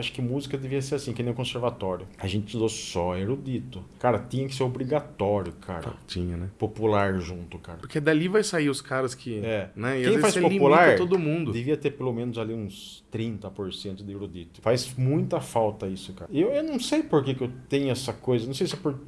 acho que música devia ser assim, que nem o conservatório. A gente estudou só erudito. Cara, tinha que ser obrigatório, cara. Tinha, né? Popular junto, cara. Porque dali vai sair os caras que. É. Né? E Quem faz popular todo mundo. devia ter pelo menos ali uns 30% de erudito. Faz muita falta isso, cara. Eu, eu não sei por que, que eu tenho essa coisa. Não sei se é por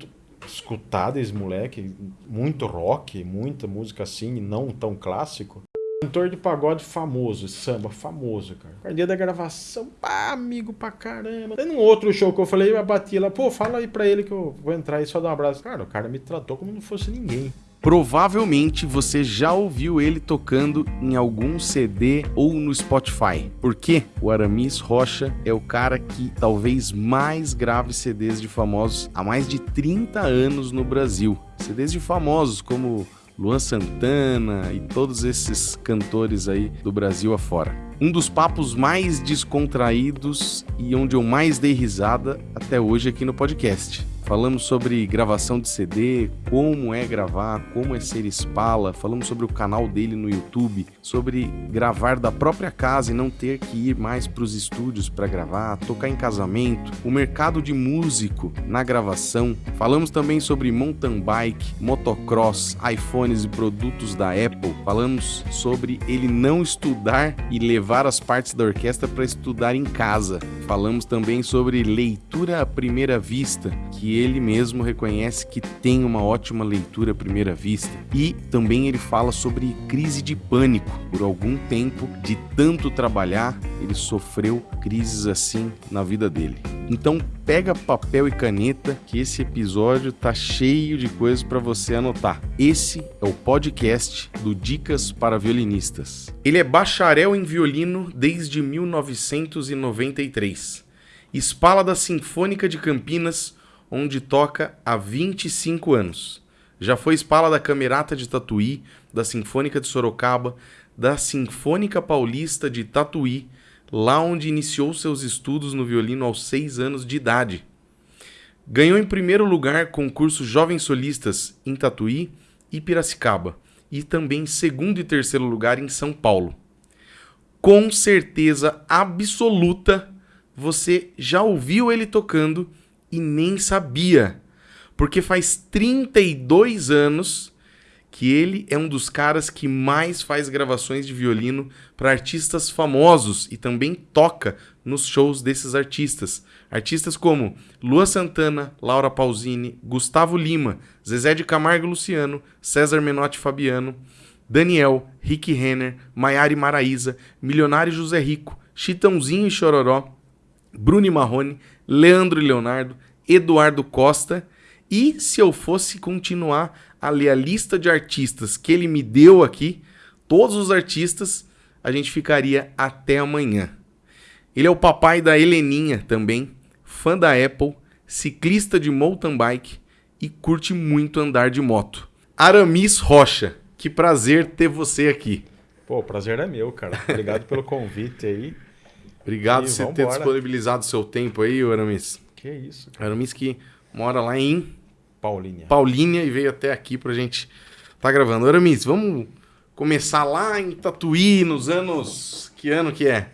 escutar desde moleque muito rock, muita música assim, não tão clássico. Cantor de pagode famoso, samba famoso, cara. Dia da gravação, pá, amigo pra caramba. Tem um outro show que eu falei, eu bati lá, pô, fala aí pra ele que eu vou entrar e só dar um abraço. Cara, o cara me tratou como não fosse ninguém. Provavelmente você já ouviu ele tocando em algum CD ou no Spotify. Por quê? O Aramis Rocha é o cara que talvez mais grave CDs de famosos há mais de 30 anos no Brasil. CDs de famosos como Luan Santana e todos esses cantores aí do Brasil afora. Um dos papos mais descontraídos e onde eu mais dei risada até hoje aqui no podcast. Falamos sobre gravação de CD, como é gravar, como é ser espala, falamos sobre o canal dele no YouTube, sobre gravar da própria casa e não ter que ir mais para os estúdios para gravar, tocar em casamento, o mercado de músico na gravação. Falamos também sobre mountain bike, motocross, iPhones e produtos da Apple. Falamos sobre ele não estudar e levar as partes da orquestra para estudar em casa. Falamos também sobre leitura à primeira vista, que ele mesmo reconhece que tem uma ótima leitura à primeira vista. E também ele fala sobre crise de pânico. Por algum tempo, de tanto trabalhar, ele sofreu crises assim na vida dele. Então pega papel e caneta que esse episódio tá cheio de coisas para você anotar. Esse é o podcast do Dicas para Violinistas. Ele é bacharel em violino desde 1993. Espala da Sinfônica de Campinas, onde toca há 25 anos. Já foi espala da Camerata de Tatuí, da Sinfônica de Sorocaba, da Sinfônica Paulista de Tatuí, lá onde iniciou seus estudos no violino aos 6 anos de idade. Ganhou em primeiro lugar concurso Jovens Solistas em Tatuí e Piracicaba, e também segundo e terceiro lugar em São Paulo. Com certeza absoluta, você já ouviu ele tocando e nem sabia, porque faz 32 anos que ele é um dos caras que mais faz gravações de violino para artistas famosos e também toca nos shows desses artistas. Artistas como Lua Santana, Laura Pausini, Gustavo Lima, Zezé de Camargo Luciano, César Menotti Fabiano, Daniel, Rick Renner, Maiara Maraíza, Milionário José Rico, Chitãozinho e Chororó, Bruno Marrone, Leandro e Leonardo, Eduardo Costa. E se eu fosse continuar a ler a lista de artistas que ele me deu aqui, todos os artistas, a gente ficaria até amanhã. Ele é o papai da Heleninha também, fã da Apple, ciclista de mountain bike e curte muito andar de moto. Aramis Rocha, que prazer ter você aqui. Pô, o prazer é meu, cara. Obrigado pelo convite aí. Obrigado por você ter disponibilizado seu tempo aí, Aramis. Que isso, cara. Aramis que mora lá em Paulinha. Paulínia e veio até aqui pra gente tá gravando. Aramis, vamos começar lá em Tatuí, nos anos... Que ano que é?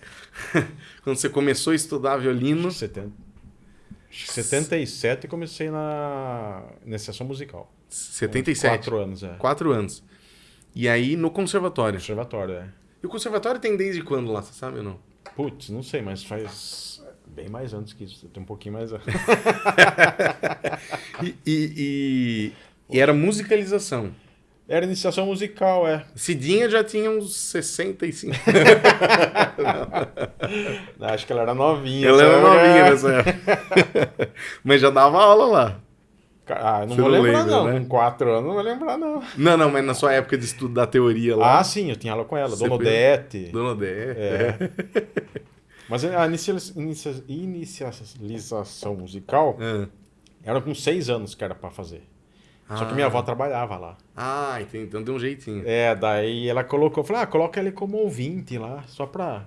Quando você começou a estudar violino. 70... 77 comecei na iniciação musical. 77. Quatro anos, é. Quatro anos. E aí no conservatório. Conservatório, é. E o conservatório tem desde quando lá, você sabe ou não? Putz, não sei, mas faz bem mais antes que isso. Tem um pouquinho mais. E, e, e- e era musicalização. Era iniciação musical, é. Cidinha já tinha uns 65. Não, Acho que ela era novinha. Ela era novinha nessa época. Mas já dava aula lá. Ah, não Você vou não lembrar, lembra, não. né? Com quatro anos, não vou lembrar, não. Não, não, mas na sua época de estudo da teoria lá. Ah, sim, eu tinha aula com ela. Dona Odete. Dona Dé. É. Mas a inicia- inicia- inicialização musical Ah. era com seis anos que era pra fazer. Só que minha avó trabalhava lá. Ah, entendi. Então deu um jeitinho. É, daí ela colocou, falou, ah, coloca ele como ouvinte lá, só pra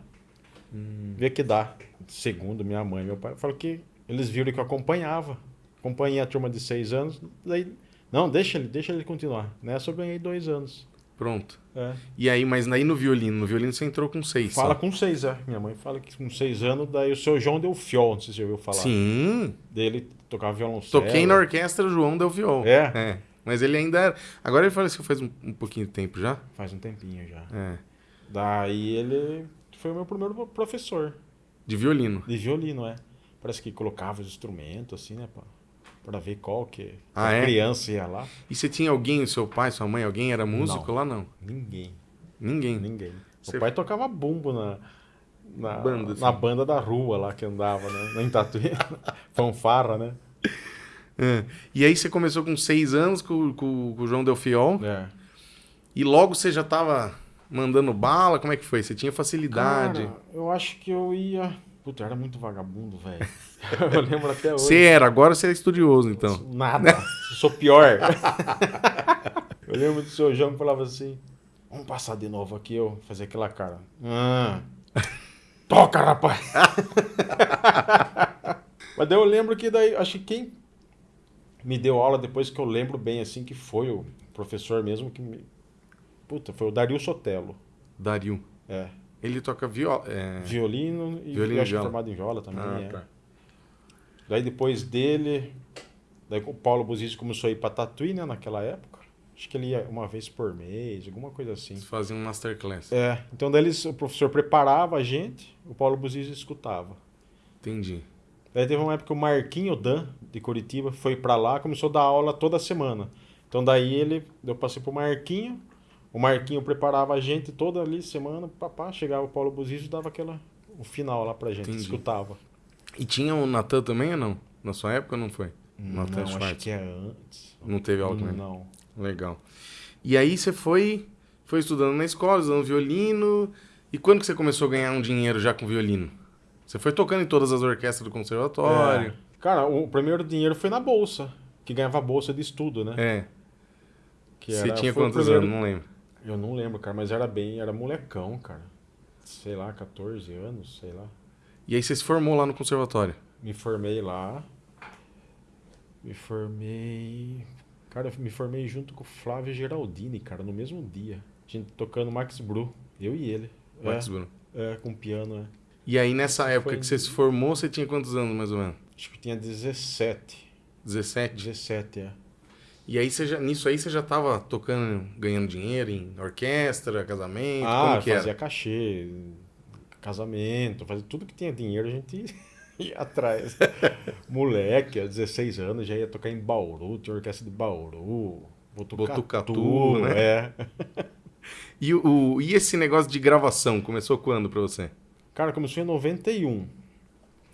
Hum. ver que dá. Segundo minha mãe e meu pai, falou que eles viram que eu acompanhava. Acompanhei a turma de seis anos, daí, não, deixa ele, deixa ele continuar. Nessa eu ganhei dois anos. Pronto. É. E aí, mas aí no violino, no violino você entrou com seis. Fala só. com seis, é. Minha mãe fala que com seis anos, daí o seu João deu fiol, não sei se você ouviu falar. Sim. Dele tocava violoncelo. Toquei na orquestra João Del Viol. É? Mas ele ainda era. Agora ele faleceu faz um, um pouquinho de tempo já. Faz um tempinho já. É. Daí ele foi o meu primeiro professor De violino. de violino, é. Parece que colocava os instrumentos, assim, né, pra, pra ver qual que Ah, a é? criança ia lá. E você tinha alguém, seu pai, sua mãe, alguém era músico Não. lá? Não. Ninguém, Ninguém. ninguém. Você- O pai tocava bumbo na, na, Banda, assim. na banda da rua lá que andava, né? Em Tatuí. Fanfarra, né? É. E aí você começou com seis anos com, com- com o João Del Fiol. É. E logo você já tava mandando bala? Como é que foi? Você tinha facilidade? Cara, eu acho que eu ia. Puta, eu era muito vagabundo, velho. eu lembro até hoje. Você era, agora você é estudioso, então. Nada. Eu sou pior. eu lembro do seu João que falava assim: Vamos passar de novo aqui, eu fazer aquela cara. Ah, toca, rapaz! Mas daí eu lembro que daí, acho que quem me deu aula depois que eu lembro bem assim, que foi o professor mesmo que me. Puta, foi o Dario Sotelo. Dario. É. Ele toca viola. É... Violino e Violino eu acho viola. formado em viola também. Ah, é. tá. Daí depois dele, daí o Paulo Buzizzi começou a ir pra Tatuí, né, naquela época. Acho que ele ia uma vez por mês, alguma coisa assim. Eles faziam um masterclass. É, então daí eles, o professor preparava a gente, o Paulo Buzizzi escutava. Entendi. Daí teve uma época que o Marquinho Dan, de Curitiba, foi pra lá, começou a dar aula toda semana. Então daí ele, eu passei pro Marquinho, o Marquinho preparava a gente toda ali semana, papá, chegava o Paulo Buzizzi e dava aquela, o final lá pra gente, Entendi. escutava. E tinha o Natan também ou não? Na sua época ou não foi? Não, Natan acho Schwartz. que é antes. Não teve aula também? Não. Legal. E aí você foi, foi estudando na escola, estudando violino. E quando que você começou a ganhar um dinheiro já com violino? Você foi tocando em todas as orquestras do conservatório. É. Cara, o primeiro dinheiro foi na bolsa, que ganhava bolsa de estudo, né? É. Que Você era- tinha quantos primeiro- anos? Não lembro. Eu não lembro, cara, mas era bem, era molecão, cara. Sei lá, 14 anos, sei lá. E aí você se formou lá no conservatório. Me formei lá. Me formei. Cara, eu me formei junto com o Flávio Geraldini, cara, no mesmo dia. A gente tocando Max Bru, eu e ele. Max. É, é, com piano, é. E aí nessa época Foi- que você se formou, você tinha quantos anos mais ou menos? Acho que tinha 17. 17? 17, é. E aí você já, nisso aí você já tava tocando, ganhando dinheiro em orquestra, casamento, Ah, como que fazia era? cachê, casamento, fazia tudo que tinha dinheiro, a gente ia atrás. Moleque, aos 16 anos, já ia tocar em Bauru, tinha orquestra de Bauru, Botucatu, Botucatu, né? É. E, o, e esse negócio de gravação, começou quando pra você? Cara, começou em 91.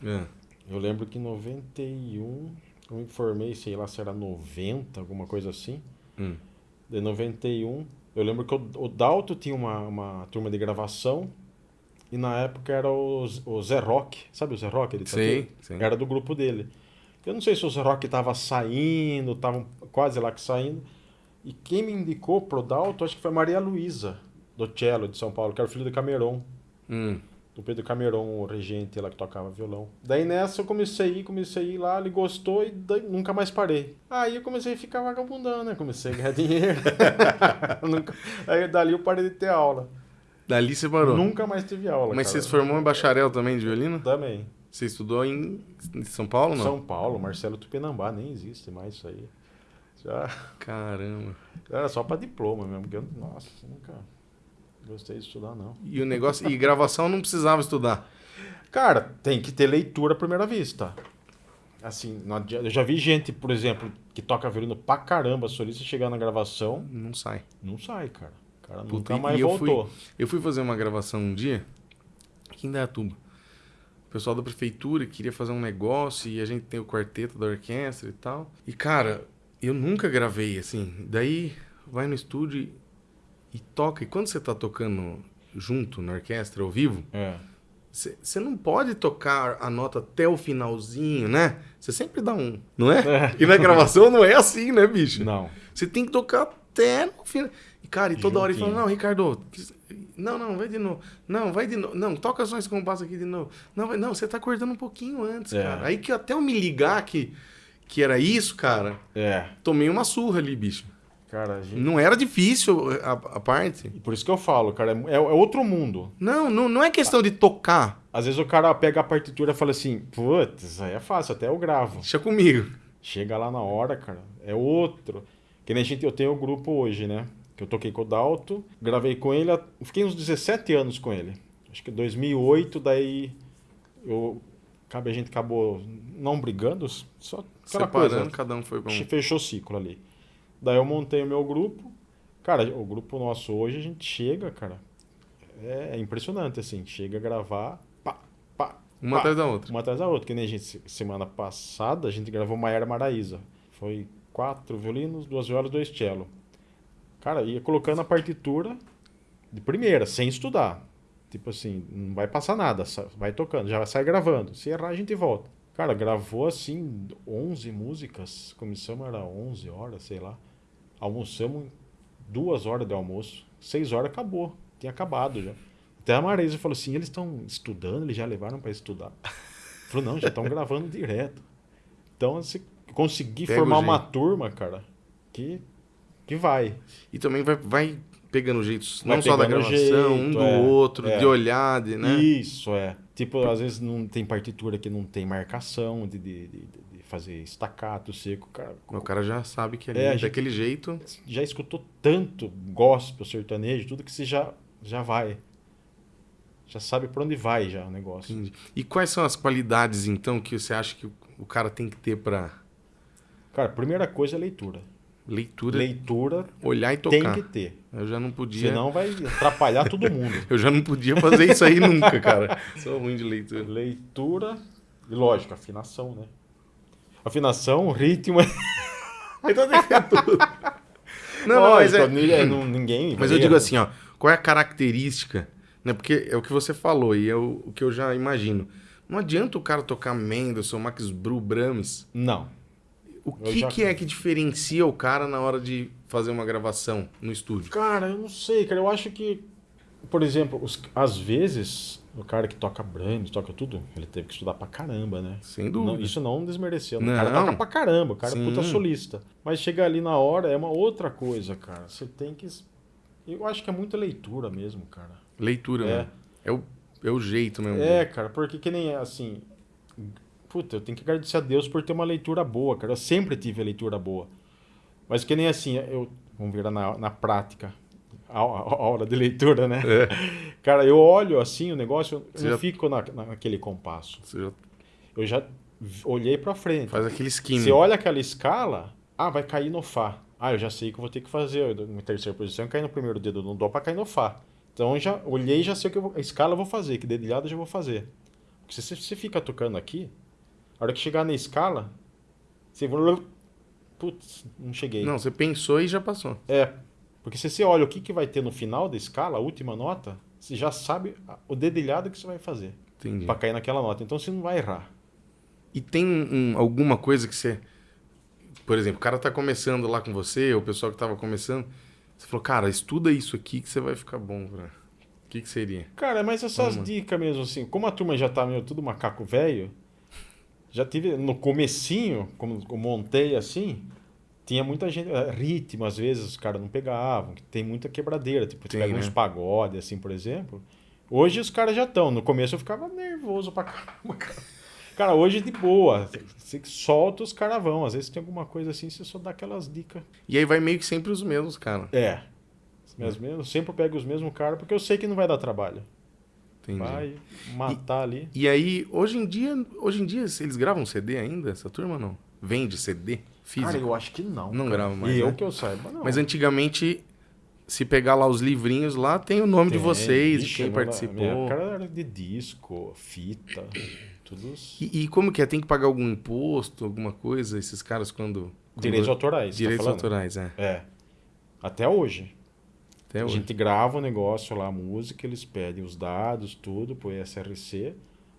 É. Eu lembro que em 91, eu me formei, sei lá se era 90, alguma coisa assim. Hum. De 91, eu lembro que o, o Dalto tinha uma, uma turma de gravação e na época era o, o Zé Rock, sabe o Zé Rock? Ele Sei, sei. Era do grupo dele. Eu não sei se o Zé Rock estava saindo, estava quase lá que saindo. E quem me indicou pro Dalto, acho que foi a Maria Luísa, do cello de São Paulo, que era o filho do Cameron. Hum. Do Pedro Cameron, o regente lá que tocava violão. Daí nessa eu comecei a ir, comecei a ir lá, ele gostou e daí nunca mais parei. Aí eu comecei a ficar vagabundando, né? Comecei a ganhar dinheiro. Nunca- Aí dali eu parei de ter aula. Dali você parou. Nunca mais tive aula. Mas cara. você se formou em bacharel também de violino? Também. Você estudou em, São Paulo, não? São Paulo, Marcelo Tupinambá, nem existe mais isso aí. Já Caramba. era só pra diploma mesmo, porque eu, nossa, nunca gostei de estudar, não. E o negócio. E gravação não precisava estudar. Cara, tem que ter leitura à primeira vista. Assim, eu já vi gente, por exemplo, que toca violino pra caramba, solista, chegar na gravação, Não sai. não sai, cara. O cara Puta, nunca mais e eu voltou. Eu fui fazer uma gravação um dia aqui em Dayatuba. O pessoal da prefeitura queria fazer um negócio e a gente tem o quarteto da orquestra e tal. E, cara, eu nunca gravei assim. Daí vai no estúdio e, toca. E quando você tá tocando junto na orquestra ao vivo, É. você não pode tocar a nota até o finalzinho, né? Você sempre dá um, não é? E na gravação não é assim, né, bicho? Não. Você tem que tocar até no final. E, cara, e toda hora ele Juntinho. fala, não, Ricardo, não, não, vai de novo. Não, vai de novo. Não, toca só esse compasso aqui de novo. Não, vai- não, você tá cortando um pouquinho antes, É. cara. Aí que até eu me ligar que, que era isso, cara, É. tomei uma surra ali, bicho. Cara, gente... Não era difícil a, a parte. E por isso que eu falo, cara, é, é outro mundo. Não, não, não é questão de tocar. Às vezes o cara pega a partitura e fala assim, putz, aí é fácil, até eu gravo. Deixa comigo. Chega lá na hora, cara, é outro. Que nem a gente, eu tenho o grupo hoje, né? Que eu toquei com o Dalto, gravei com ele, fiquei uns 17 anos com ele. Acho que 2008, daí eu, a gente acabou não brigando, só Separando, coisa. cada um foi um. Fechou o ciclo ali. Daí eu montei o meu grupo. Cara, o grupo nosso hoje, a gente chega, cara. É, é impressionante, assim. Chega a gravar, pá, pá. Uma pá, atrás da outra. Uma atrás da outra. Que nem a gente, semana passada, a gente gravou Maiara Maraíza. Foi quatro violinos, duas violas, dois cello. Cara, ia colocando a partitura de primeira, sem estudar. Tipo assim, não vai passar nada, vai tocando, já sai gravando. Se errar, a gente volta. Cara, gravou assim 11 músicas, começamos era 11 horas, sei lá. Almoçamos duas horas de almoço, seis horas acabou, tinha acabado já. Até a Marisa falou assim, eles estão estudando, eles já levaram para estudar. Falou, não, já estão gravando direto. Então, se conseguir Pega formar uma turma, cara, que, que vai. E também vai, vai pegando jeitos, não só da gravação, jeito, um do é, outro, é. de olhar, de, né? Isso, é. Tipo, às vezes não tem partitura que não tem marcação de, de, de, de fazer estacato seco. Cara, O cara já sabe que ali, É, daquele jeito. já escutou tanto gospel, sertanejo, tudo que você já, já vai. Já sabe por onde vai já o negócio. Entendi. E quais são as qualidades, então, que você acha que o- cara tem que ter pra Cara, primeira coisa é leitura. Leitura, Leitura olhar e tem tocar? que ter. Eu já não podia. Senão vai atrapalhar todo mundo. Eu já não podia fazer isso aí nunca, cara. Sou ruim de leitura. Leitura e lógico, afinação, né? Afinação, ritmo. Então tem que ter tudo. Não, não, mas, Lógico, é, não- ninguém. mas eu digo assim, ó, qual é a característica, né? Porque é o que você falou e é o, o que eu já imagino. Não adianta o cara tocar Mendelssohn, Max Bru, Brahms. Não. O que, já- que é que diferencia o cara na hora de fazer uma gravação no estúdio? Cara, eu não sei, cara. Eu acho que, por exemplo, os- às vezes, o cara que toca Brahms, toca tudo, ele teve que estudar pra caramba, né? Sem dúvida. Não- isso não desmereceu. né? Não. O cara toca pra caramba, o cara é Sim. puta solista. Mas chegar ali na hora é uma outra coisa, cara. Você tem que. Eu acho que é muita leitura mesmo, cara. Leitura, É. né? É o, é o jeito mesmo. É, cara, porque que nem assim. Puta, eu tenho que agradecer a Deus por ter uma leitura boa, cara. Eu sempre tive a leitura boa. Mas que nem assim, eu. Vamos virar na, na prática. A, hora de leitura, né? Cara, eu olho assim o negócio, eu É. Você não já- fico na, naquele compasso. Já Eu já olhei pra frente. faz aquele skin. Você olha aquela escala, ah, vai cair no Fá. Ah, eu já sei que eu vou ter que fazer. Eu, Na terceira posição, cair no primeiro dedo no Dó pra cair no Fá. Então eu já olhei e já sei o que eu vou, a escala eu vou fazer, que dedilhada eu já vou fazer. Porque se você fica tocando aqui, a hora que chegar na escala, você. Putz, não cheguei. Não, você pensou e já passou. É. Porque se você olha o que, que vai ter no final da escala, a última nota, você já sabe o dedilhado que você vai fazer Entendi. pra cair naquela nota. Então você não vai errar. E tem um- alguma coisa que você. Por exemplo, o cara tá começando lá com você, ou o pessoal que tava começando. Você falou, cara, estuda isso aqui que você vai ficar bom, velho. O que, que seria? Cara, mas essas Vamos. dicas mesmo, assim, como a turma já tá meio tudo macaco velho, já tive no comecinho, como eu montei assim, tinha muita gente, eh, ritmo às vezes os caras não pegavam, que tem muita quebradeira, tipo, Tem, pega né? uns pagode assim, por exemplo. Hoje os caras já estão, no começo eu ficava nervoso pra caramba, cara. Cara, hoje de boa, você solta os caras vão, às vezes tem alguma coisa assim, você só dá aquelas dicas. E aí vai meio que sempre os mesmos, cara. É. Os mesmos, eu sempre pego os mesmos caras, porque eu sei que não vai dar trabalho. Entendi. Vai matar ali. E aí, hoje em dia, hoje em dia, eles gravam CD ainda, essa turma não? Vende CD físico? Cara, eu acho que não. Não cara. grava mais, E eu né? que eu saiba, não. Mas antigamente, se pegar lá os livrinhos lá, tem o nome de Tem, vocês, vixe, de quem participou. Minha cara era de disco, fita, tudo. os- E, e como que é? Tem que pagar algum imposto, alguma coisa, esses caras quando... quando- Direitos autorais. tá Direitos falando? autorais, é. É. Até hoje. Até a hoje. gente grava o negócio lá, a música, eles pedem os dados, tudo, pro SRC,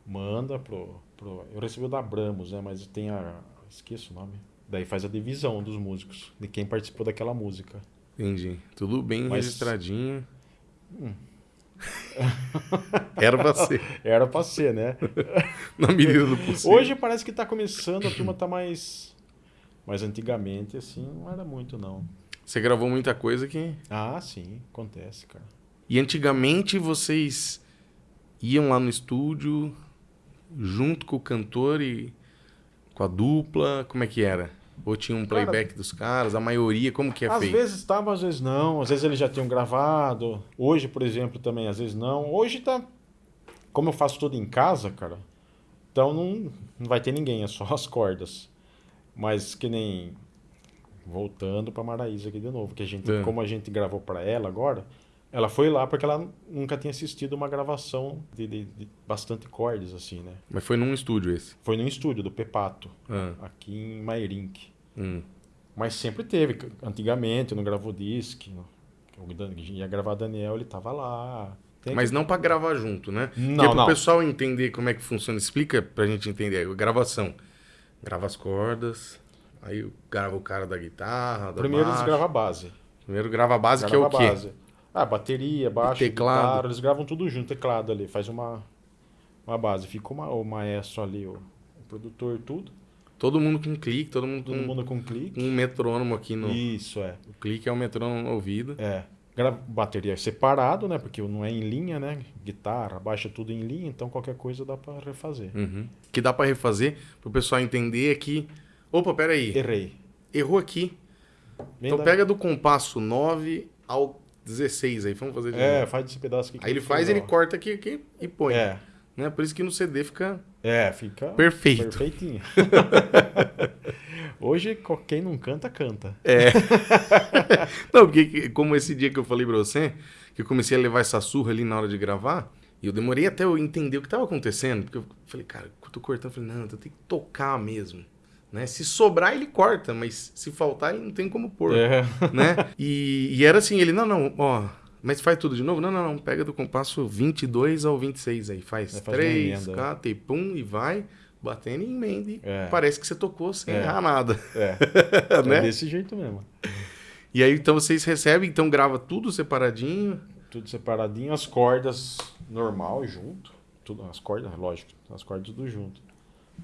manda pro, pro. Eu recebi o da Abramos, né? Mas tem a. Esqueço o nome. Daí faz a divisão dos músicos, de quem participou daquela música. Entendi. Tudo bem Mas- registradinho. Hum. Era pra ser, Era pra ser, né? na medida do possível. Hoje parece que tá começando, a turma tá mais. Mas antigamente, assim, não era muito, não. Você gravou muita coisa que. Ah, sim, acontece, cara. E antigamente vocês iam lá no estúdio junto com o cantor e com a dupla, como é que era? Ou tinha um Cara, playback dos caras? A maioria, como que é às feito? vezes estava, às vezes não. Às vezes eles já tinham gravado. Hoje, por exemplo, também, às vezes não. Hoje tá. Como eu faço tudo em casa, cara. Então não, não vai ter ninguém, é só as cordas. Mas que nem. Voltando pra Maraísa aqui de novo. Que a gente, É. como a gente gravou pra ela agora, ela foi lá porque ela nunca tinha assistido uma gravação de, de- de bastante cordas, assim, né? Mas foi num estúdio esse. Foi no estúdio do Pepato, Ah, aqui em Mairink. hum. Mas sempre teve. Antigamente, no Gravou Disc, no- o Dan- ia gravar Daniel, ele tava lá. Tem Mas não pra gravar junto, né? Não, Porque pro não. pessoal entender como é que funciona, explica pra gente entender. A gravação. Grava as cordas, aí grava o cara da guitarra, da Primeiro eles baixo. gravam a base. Primeiro grava a base, que é Grava o quê? base. Ah, bateria, baixo, teclado. guitarra, eles gravam tudo junto, teclado ali, faz uma, uma base. Fica uma, o maestro ali, o, o produtor, tudo. Todo mundo com clique, todo mundo com Todo mundo com clique. um metrônomo aqui no... Isso, é. O clique é o metrônomo no ouvido. É. Gra- Bateria separado, né? Porque não é em linha, né? Guitarra, baixa tudo em linha, então qualquer coisa dá pra refazer. Uhum. Que dá pra refazer, pro pessoal entender que... Opa, peraí. Errei. Errou aqui. Vem Então da- pega do compasso 9 ao 16 aí, vamos fazer de É, novo. faz esse pedaço aqui. Aí ele faz, ele corta aqui, aqui e põe. É, Né? Por isso que no CD fica é, fica perfeito. perfeitinho. Hoje, quem não canta, canta. É. Não, porque que- como esse dia que eu falei pra você, que eu comecei a levar essa surra ali na hora de gravar, e eu demorei até eu entender o que tava acontecendo, porque eu falei, cara, eu tô cortando, eu falei, não, eu tenho que tocar mesmo. Né? Se sobrar, ele corta, mas se faltar, ele não tem como pôr. É. né? E, e era assim, ele, não, não, ó, mas faz tudo de novo? Não, não, não, pega do compasso 22 ao 26 aí, faz Aí faz uma 3, emenda. 4 e pum, e vai, batendo em emenda, e É. parece que você tocou sem É. errar nada, É, né? é desse jeito mesmo. E aí, então, vocês recebem, então grava tudo separadinho, Tudo separadinho, as cordas normal junto. Tudo, as cordas, lógico, as cordas tudo junto.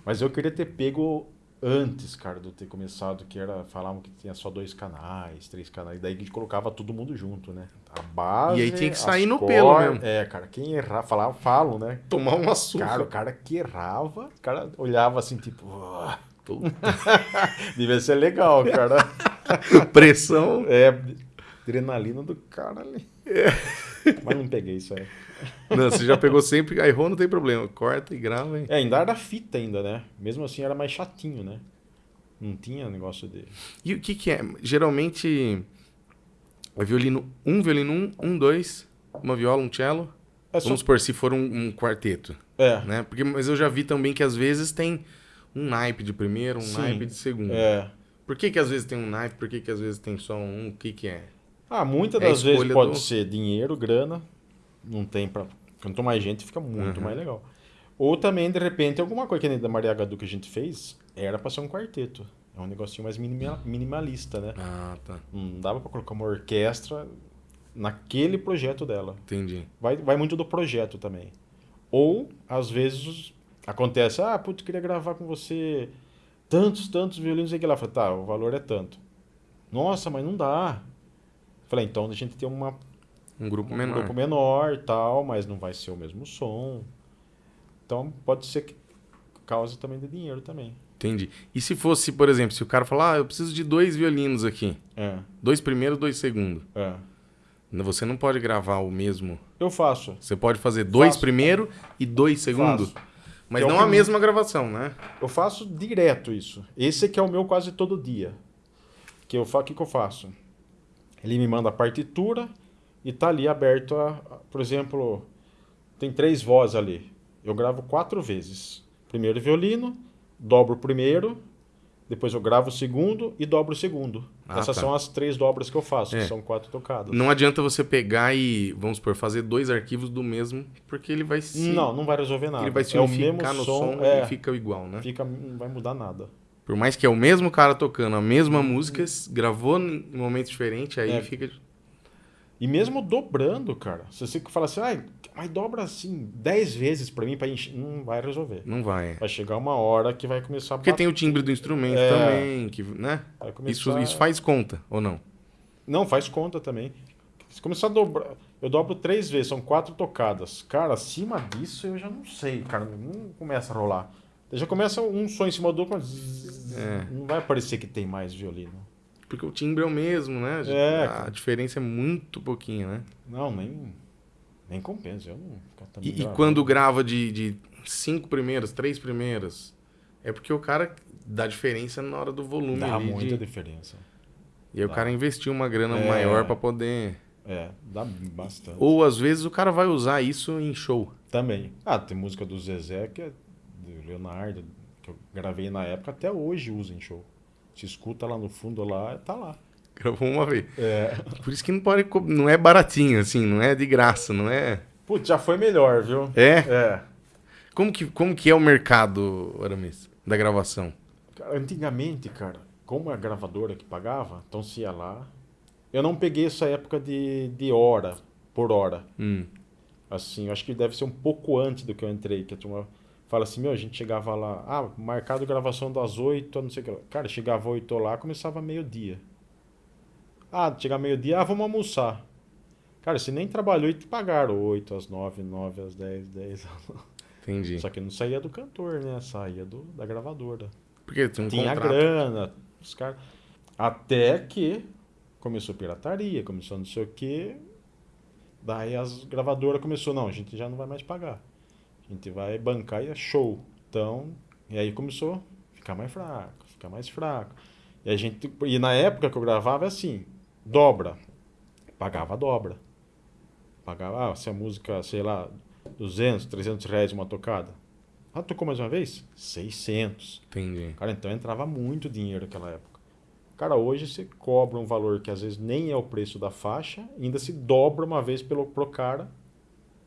Mas eu queria ter pego antes, cara, de eu ter começado, que era. Falavam que tinha só dois canais, três canais. Daí a gente colocava todo mundo junto, né? A base. E aí tinha que sair no cor- pelo mesmo. É, cara, quem errar, falava, falam, né? tomar uma surra. Cara, o cara que errava, o cara olhava assim, tipo. "Ah, Puta, devia ser legal, cara. Pressão. É, adrenalina do cara ali. É. Mas não peguei isso aí. Não, você já pegou sempre, aí errou, não tem problema. Corta e grava. hein? É, ainda era fita ainda, né? Mesmo assim era mais chatinho, né? Não tinha negócio de... E o que que é? Geralmente é violino, um violino, um, um, dois, uma viola, um cello. É só... Vamos supor, se for um, um quarteto, É, né? Porque, mas eu já vi também que às vezes tem um naipe de primeiro, um Sim. naipe de segundo. é. Por que que às vezes tem um naipe, por que que às vezes tem só um? O que que é? Ah, muitas É das vezes pode do- ser dinheiro, grana. Não tem pra... Quanto mais gente, fica muito Uhum. mais legal. Ou também, de repente, alguma coisa que nem da Maria Gadu que a gente fez, era pra ser um quarteto. É um negocinho mais minima- minimalista, né? Ah, tá. Não dava pra colocar uma orquestra naquele projeto dela. Entendi. Vai, vai muito do projeto também. Ou, às vezes, acontece, ah, putz, queria gravar com você tantos, tantos violinos e que lá. Falei, tá, o valor é tanto. Nossa, mas não dá. Falei, então a gente tem uma, Um grupo um menor. grupo menor tal, mas não vai ser o mesmo som. Então pode ser que cause também de dinheiro também. Entendi. E se fosse, por exemplo, se o cara falar, ah, eu preciso de dois violinos aqui. É, Dois primeiro, dois segundo. é. Você não pode gravar o mesmo. Eu faço. Você pode fazer dois Faço. primeiro e dois segundo. Faço. Mas é não a mesma gravação, né? Eu faço direto isso. Esse que é o meu quase todo dia. Que eu faço, o que, que eu faço? Ele me manda a partitura e tá ali aberto a, a- por exemplo, tem três vozes ali. Eu gravo quatro vezes. Primeiro violino, dobro o primeiro, depois eu gravo o segundo e dobro o segundo. Ah, Essas tá. são as três dobras que eu faço, É. que são quatro tocadas. Não adianta você pegar e, vamos supor, fazer dois arquivos do mesmo, porque ele vai se. Não, não vai resolver nada. Ele vai se é unificar mesmo no som, som é, e fica igual, né? fica, não vai mudar nada. Por mais que é o mesmo cara tocando a mesma música, gravou em momentos diferentes, aí É. fica. E mesmo dobrando, cara. Se você fala assim, ai, mas dobra assim 10 vezes pra mim, pra encher, não vai resolver. Não vai. Vai chegar uma hora que vai começar a Porque tem o timbre do instrumento É. também, que, né? vai começar- Isso, isso faz conta, ou não? Não, faz conta também. Se começar a dobrar. Eu dobro três vezes, são quatro tocadas. Cara, acima disso eu já não sei, cara. Não começa a rolar. Já começa um som em cima do outro, mas É. não vai parecer que tem mais violino. Porque o timbre é o mesmo, né? É, A diferença é muito pouquinho, né? Não, nem, nem compensa. Eu não ficar também E, e quando grava de, de cinco primeiras, três primeiras, é porque o cara dá diferença na hora do volume Dá muita de- diferença. E aí o cara investiu uma grana É. maior pra poder. É, dá bastante. Ou às vezes o cara vai usar isso em show. Também. Ah, tem música do Zezé, que é do Leonardo, que eu gravei na época, até hoje usa em show. Se escuta lá no fundo, lá, tá lá. Gravou uma vez. É. Por isso que não pode. Não é baratinho, assim, não é de graça, não é. Putz, já foi melhor, viu? É? É. Como que, como que é o mercado, Aramis, da gravação? Antigamente, cara, como a gravadora que pagava, então se ia lá. Eu não peguei essa época de, de hora, por hora. Hum, Assim, eu acho que deve ser um pouco antes do que eu entrei, que a turma fala assim, meu, a gente chegava lá, ah, marcado gravação das 8, não sei o que lá. Cara, chegava 8 lá, começava meio-dia. Ah, chegava meio-dia, ah, vamos almoçar. Cara, você nem trabalhou e te pagaram 8 às 9, 9 às 10, 10 às 9. entendi. Só que não saía do cantor, né? Saía do, da gravadora. Porque tem um Tinha contrato. grana, os caras. Até que começou pirataria, começou não sei o quê. Daí as gravadoras começou, não, a gente já não vai mais pagar. A gente vai bancar e é show. Então, e aí começou a ficar mais fraco, ficar mais fraco. E a gente, e na época que eu gravava é assim, dobra. Pagava a dobra. Pagava, ah, se a música, sei lá, 200, 300 reais uma tocada. Ah, tocou mais uma vez? 600. Entendi. Cara, então entrava muito dinheiro naquela época. Cara, hoje você cobra um valor que às vezes nem é o preço da faixa, ainda se dobra uma vez pelo, pro cara,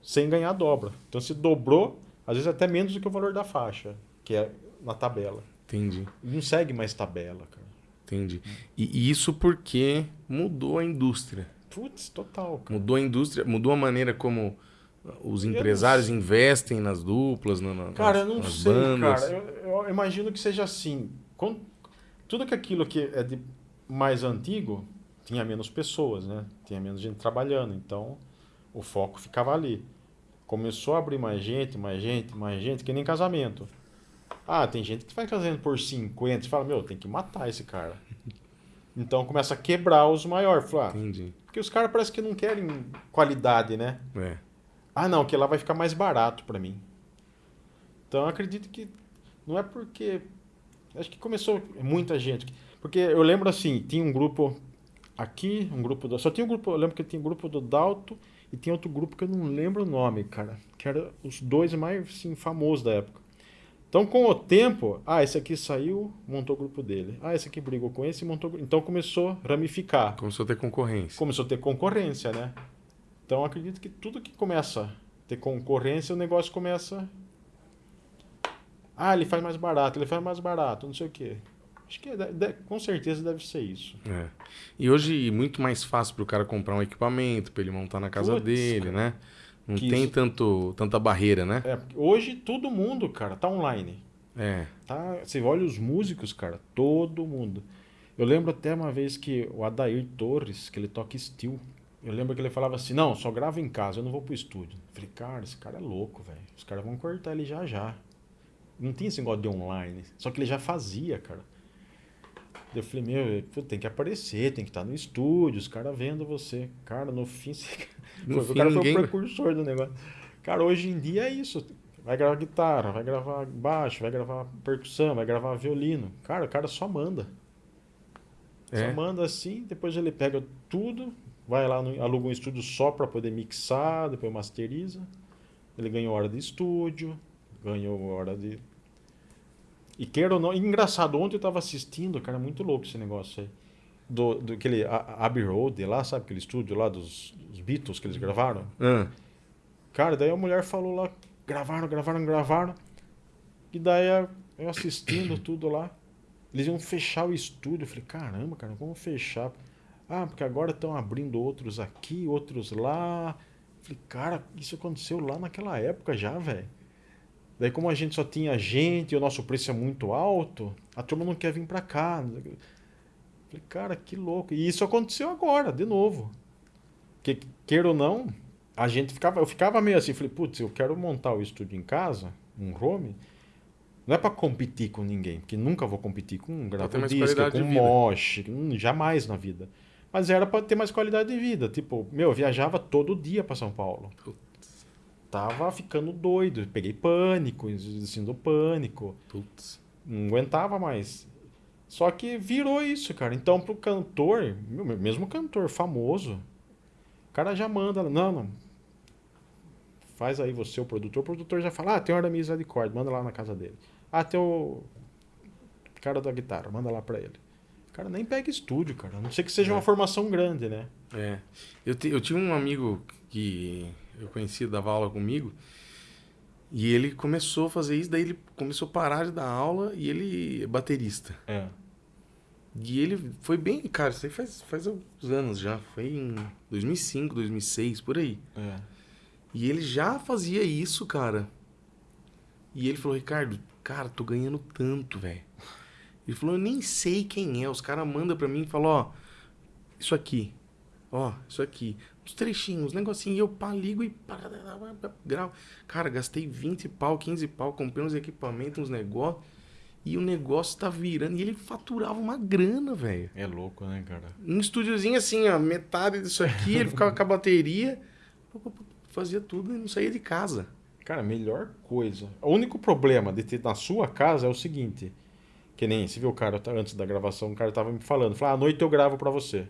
sem ganhar dobra. Então se dobrou, às vezes até menos do que o valor da faixa, que é na tabela. Entendi. Não segue mais tabela, cara. Entendi. E, e isso porque mudou a indústria. Putz, total, cara. Mudou a indústria, mudou a maneira como os não empresários investem nas duplas, na, na- Cara, eu nas, não nas sei, bandas. cara. Eu, eu imagino que seja assim. Quando- tudo que aquilo que é de mais antigo tinha menos pessoas, né? Tinha menos gente trabalhando. Então, o foco ficava ali. Começou a abrir mais gente, mais gente, mais gente, que nem casamento. Ah, tem gente que vai casando por 50. Você fala, meu, tem que matar esse cara. Então começa a quebrar os maiores. Fala, ah, Entendi. porque os caras parecem que não querem qualidade, né? É. Ah, não, que lá vai ficar mais barato pra mim. Então eu acredito que não é porque. Acho que começou muita gente. Porque eu lembro assim, tinha um grupo aqui, um grupo do. Só tinha um grupo, eu lembro que tinha um grupo do Dalto e tinha outro grupo que eu não lembro o nome, cara. Que era os dois mais assim, famosos da época. Então, com o tempo, ah, esse aqui saiu, montou o grupo dele. Ah, esse aqui brigou com esse, montou. Então começou a ramificar Começou a ter concorrência. começou a ter concorrência, né? Então acredito que tudo que começa a ter concorrência, o negócio começa. Ah, ele faz mais barato, ele faz mais barato, não sei o quê. Acho que de- com certeza deve ser isso. É. E hoje é muito mais fácil para o cara comprar um equipamento, para ele montar na casa dele, né? Não tem isso- tanto, tanta barreira, né? É, hoje todo mundo, cara, tá online. É. Tá, você olha os músicos, cara, todo mundo. Eu lembro até uma vez que o Adair Torres, que ele toca steel, eu lembro que ele falava assim: "Não, só gravo em casa, eu não vou pro estúdio". Eu falei: "Cara, esse cara é louco, velho. Os caras vão cortar ele já já". Não tinha esse negócio de online, só que ele já fazia, cara. Eu falei: "Meu, pô, tem que aparecer, tem que estar no estúdio, os caras vendo você". Cara, no fim, você... No o fim, cara ninguém- foi o precursor do negócio. Cara, hoje em dia é isso. Vai gravar guitarra, vai gravar baixo, vai gravar percussão, vai gravar violino. Cara, o cara só manda. É. Só manda assim, depois ele pega tudo, vai lá, no, aluga um estúdio só para poder mixar, depois masteriza. Ele ganhou hora de estúdio, ganhou hora de. E queira ou não. engraçado, ontem eu tava assistindo, cara, muito louco esse negócio aí. Do, do aquele Abbey Road lá, sabe aquele estúdio lá dos, dos Beatles que eles gravaram? Ah, Cara, daí a mulher falou lá, gravaram, gravaram, gravaram. E daí eu assistindo tudo lá. Eles iam fechar o estúdio. Eu falei, caramba, cara, como fechar? Ah, porque agora estão abrindo outros aqui, outros lá. Eu falei, cara, isso aconteceu lá naquela época já, velho. Daí como a gente só tinha gente e o nosso preço é muito alto, a turma não quer vir pra cá. Falei, cara, que louco. E isso aconteceu agora, de novo. Que, queira ou não, a gente ficava, eu ficava meio assim, falei, putz, eu quero montar o estúdio em casa, um home, não é para competir com ninguém, porque nunca vou competir com um gravadisca, com um mosh, jamais na vida. Mas era para ter mais qualidade de vida. Tipo, meu, eu viajava todo dia para São Paulo. Putz. Tava ficando doido. Peguei pânico, assim, do pânico. Putz. Não aguentava mais. Só que virou isso, cara. Então, pro cantor, mesmo cantor famoso, o cara já manda, não, não. Faz aí você, o produtor. O produtor já fala, ah, tem hora misericórdia, manda lá na casa dele. Ah, tem o cara da guitarra, manda lá pra ele. O cara nem pega estúdio, cara. A não sei que seja é. uma formação grande, né? É. Eu, te, eu tinha um amigo que eu conhecia, dava aula comigo. E ele começou a fazer isso, daí ele começou a parar de dar aula e ele é baterista. É. E ele foi bem, cara, isso aí faz, faz alguns anos já. Foi em 2005, 2006, por aí. É. E ele já fazia isso, cara. E ele falou, Ricardo, cara, tô ganhando tanto, velho. Ele falou, eu nem sei quem é. Os caras mandam pra mim e falam, ó, isso aqui. Ó, isso aqui. Uns trechinhos, uns negocinhos. E eu pá, ligo e pá, gravo. Cara, gastei 20 pau, 15 pau, comprei uns equipamentos, uns negócios. E o negócio tá virando. E ele faturava uma grana, velho. É louco, né, cara? Um estúdiozinho assim, ó, metade disso aqui, ele ficava com a bateria, fazia tudo e não saía de casa. Cara, melhor coisa. O único problema de ter na sua casa é o seguinte. Que nem, você viu o cara tá, antes da gravação, o cara tava me falando. Falou, ah, à noite eu gravo para você.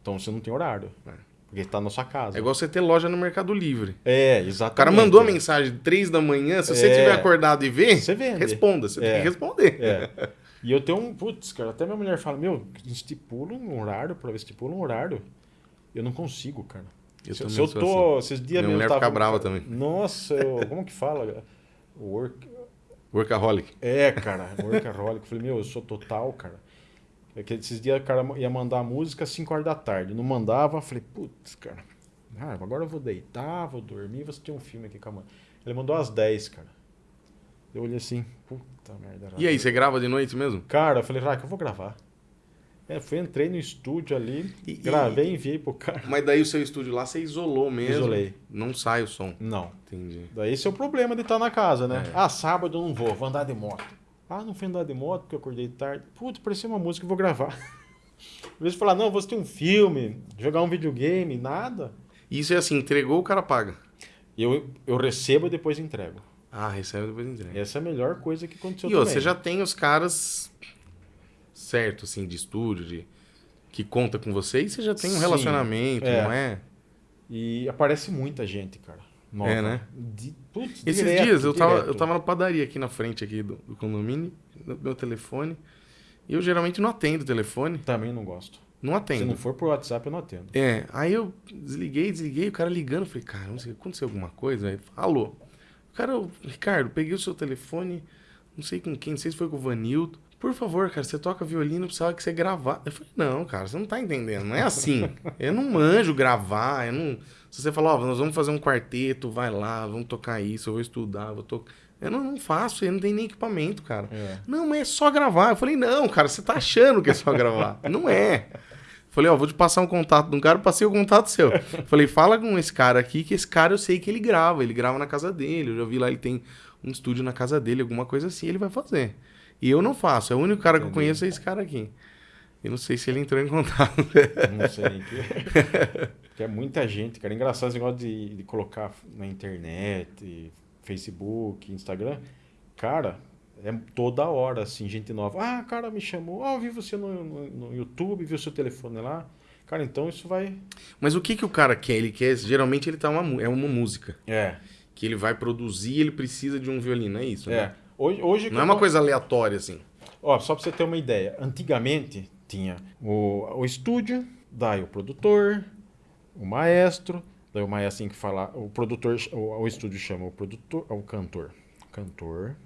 Então você não tem horário. É. Porque tá na sua casa. É igual você ter loja no Mercado Livre. É, exatamente. O cara mandou a mensagem 3 da manhã, se você é. tiver acordado e ver, você vende. responda. Você é. tem que responder. É. E eu tenho um. Putz, cara, até minha mulher fala: Meu, estipula um horário para ver, estipula um horário. Eu não consigo, cara. Eu se, se eu tô. Assim. Esses dias Minha mulher tava, fica brava também. Nossa, eu, como que fala? Work. Workaholic. É, cara, workaholic. Eu falei, meu, eu sou total, cara. É que esses dias o cara ia mandar a música às 5 horas da tarde. Não mandava, falei, putz, cara. Ah, agora eu vou deitar, vou dormir, vou assistir um filme aqui com a mãe. Ele mandou às 10, cara. Eu olhei assim, puta merda. E aí, você grava de noite mesmo? Cara, eu falei, que eu vou gravar. É, fui, entrei no estúdio ali, e, gravei e enviei pro cara. Mas daí o seu estúdio lá você isolou mesmo? Isolei. Não sai o som? Não. Entendi. Daí esse é o problema de estar na casa, né? É. Ah, sábado eu não vou, vou andar de moto. Ah, não fui andar de moto porque eu acordei tarde. Puta, parecia uma música, vou gravar. Às vezes falar, não, vou assistir um filme, jogar um videogame, nada. Isso é assim, entregou, o cara paga. Eu, eu recebo e depois entrego. Ah, recebe e depois entrega. Essa é a melhor coisa que aconteceu e também. E você já tem os caras certo, assim, de estúdio, de, que conta com você, e você já tem um Sim, relacionamento, é. não é? E aparece muita gente, cara. Nova. É, né? De, putz, Esses direto, dias eu tava, eu tava na padaria aqui na frente aqui do, do condomínio, no meu telefone. E eu geralmente não atendo o telefone. Também não gosto. Não atendo. Se não for por WhatsApp, eu não atendo. É, aí eu desliguei, desliguei, o cara ligando, falei, cara, não sei, aconteceu alguma coisa? Aí, alô. O cara, Ricardo, peguei o seu telefone, não sei com quem, não sei se foi com o Vanildo. Por favor, cara, você toca violino, precisava que você gravar. Eu falei, não, cara, você não tá entendendo. Não é assim. eu não manjo gravar. Eu não... Se você falar, ó, oh, nós vamos fazer um quarteto, vai lá, vamos tocar isso, eu vou estudar, vou tocar. Eu não, não, faço, eu não tenho nem equipamento, cara. É. Não, mas é só gravar. Eu falei, não, cara, você tá achando que é só gravar. não é. Falei, ó, vou te passar um contato de um cara, passei o contato seu. Falei, fala com esse cara aqui, que esse cara eu sei que ele grava. Ele grava na casa dele. Eu já vi lá, ele tem um estúdio na casa dele, alguma coisa assim, ele vai fazer. E eu não faço. É o único cara Entendi. que eu conheço é esse cara aqui. Eu não sei se ele entrou em contato. Não sei. Que é muita gente, cara. Engraçado esse negócio de, de colocar na internet, Facebook, Instagram. Cara, é toda hora, assim, gente nova. Ah, cara, me chamou. Ah, eu vi você no, no, no YouTube, vi o seu telefone lá. Cara, então isso vai. Mas o que, que o cara quer? Ele quer. Geralmente ele tá uma, é uma música. É. Que ele vai produzir ele precisa de um violino, é isso? É. Né? Hoje, hoje não é uma coisa aleatória assim. Ó, só para você ter uma ideia. Antigamente tinha o, o estúdio, daí o produtor, o maestro, daí o maestro tem que falar, o produtor, o, o estúdio chama o produtor, o cantor, cantor,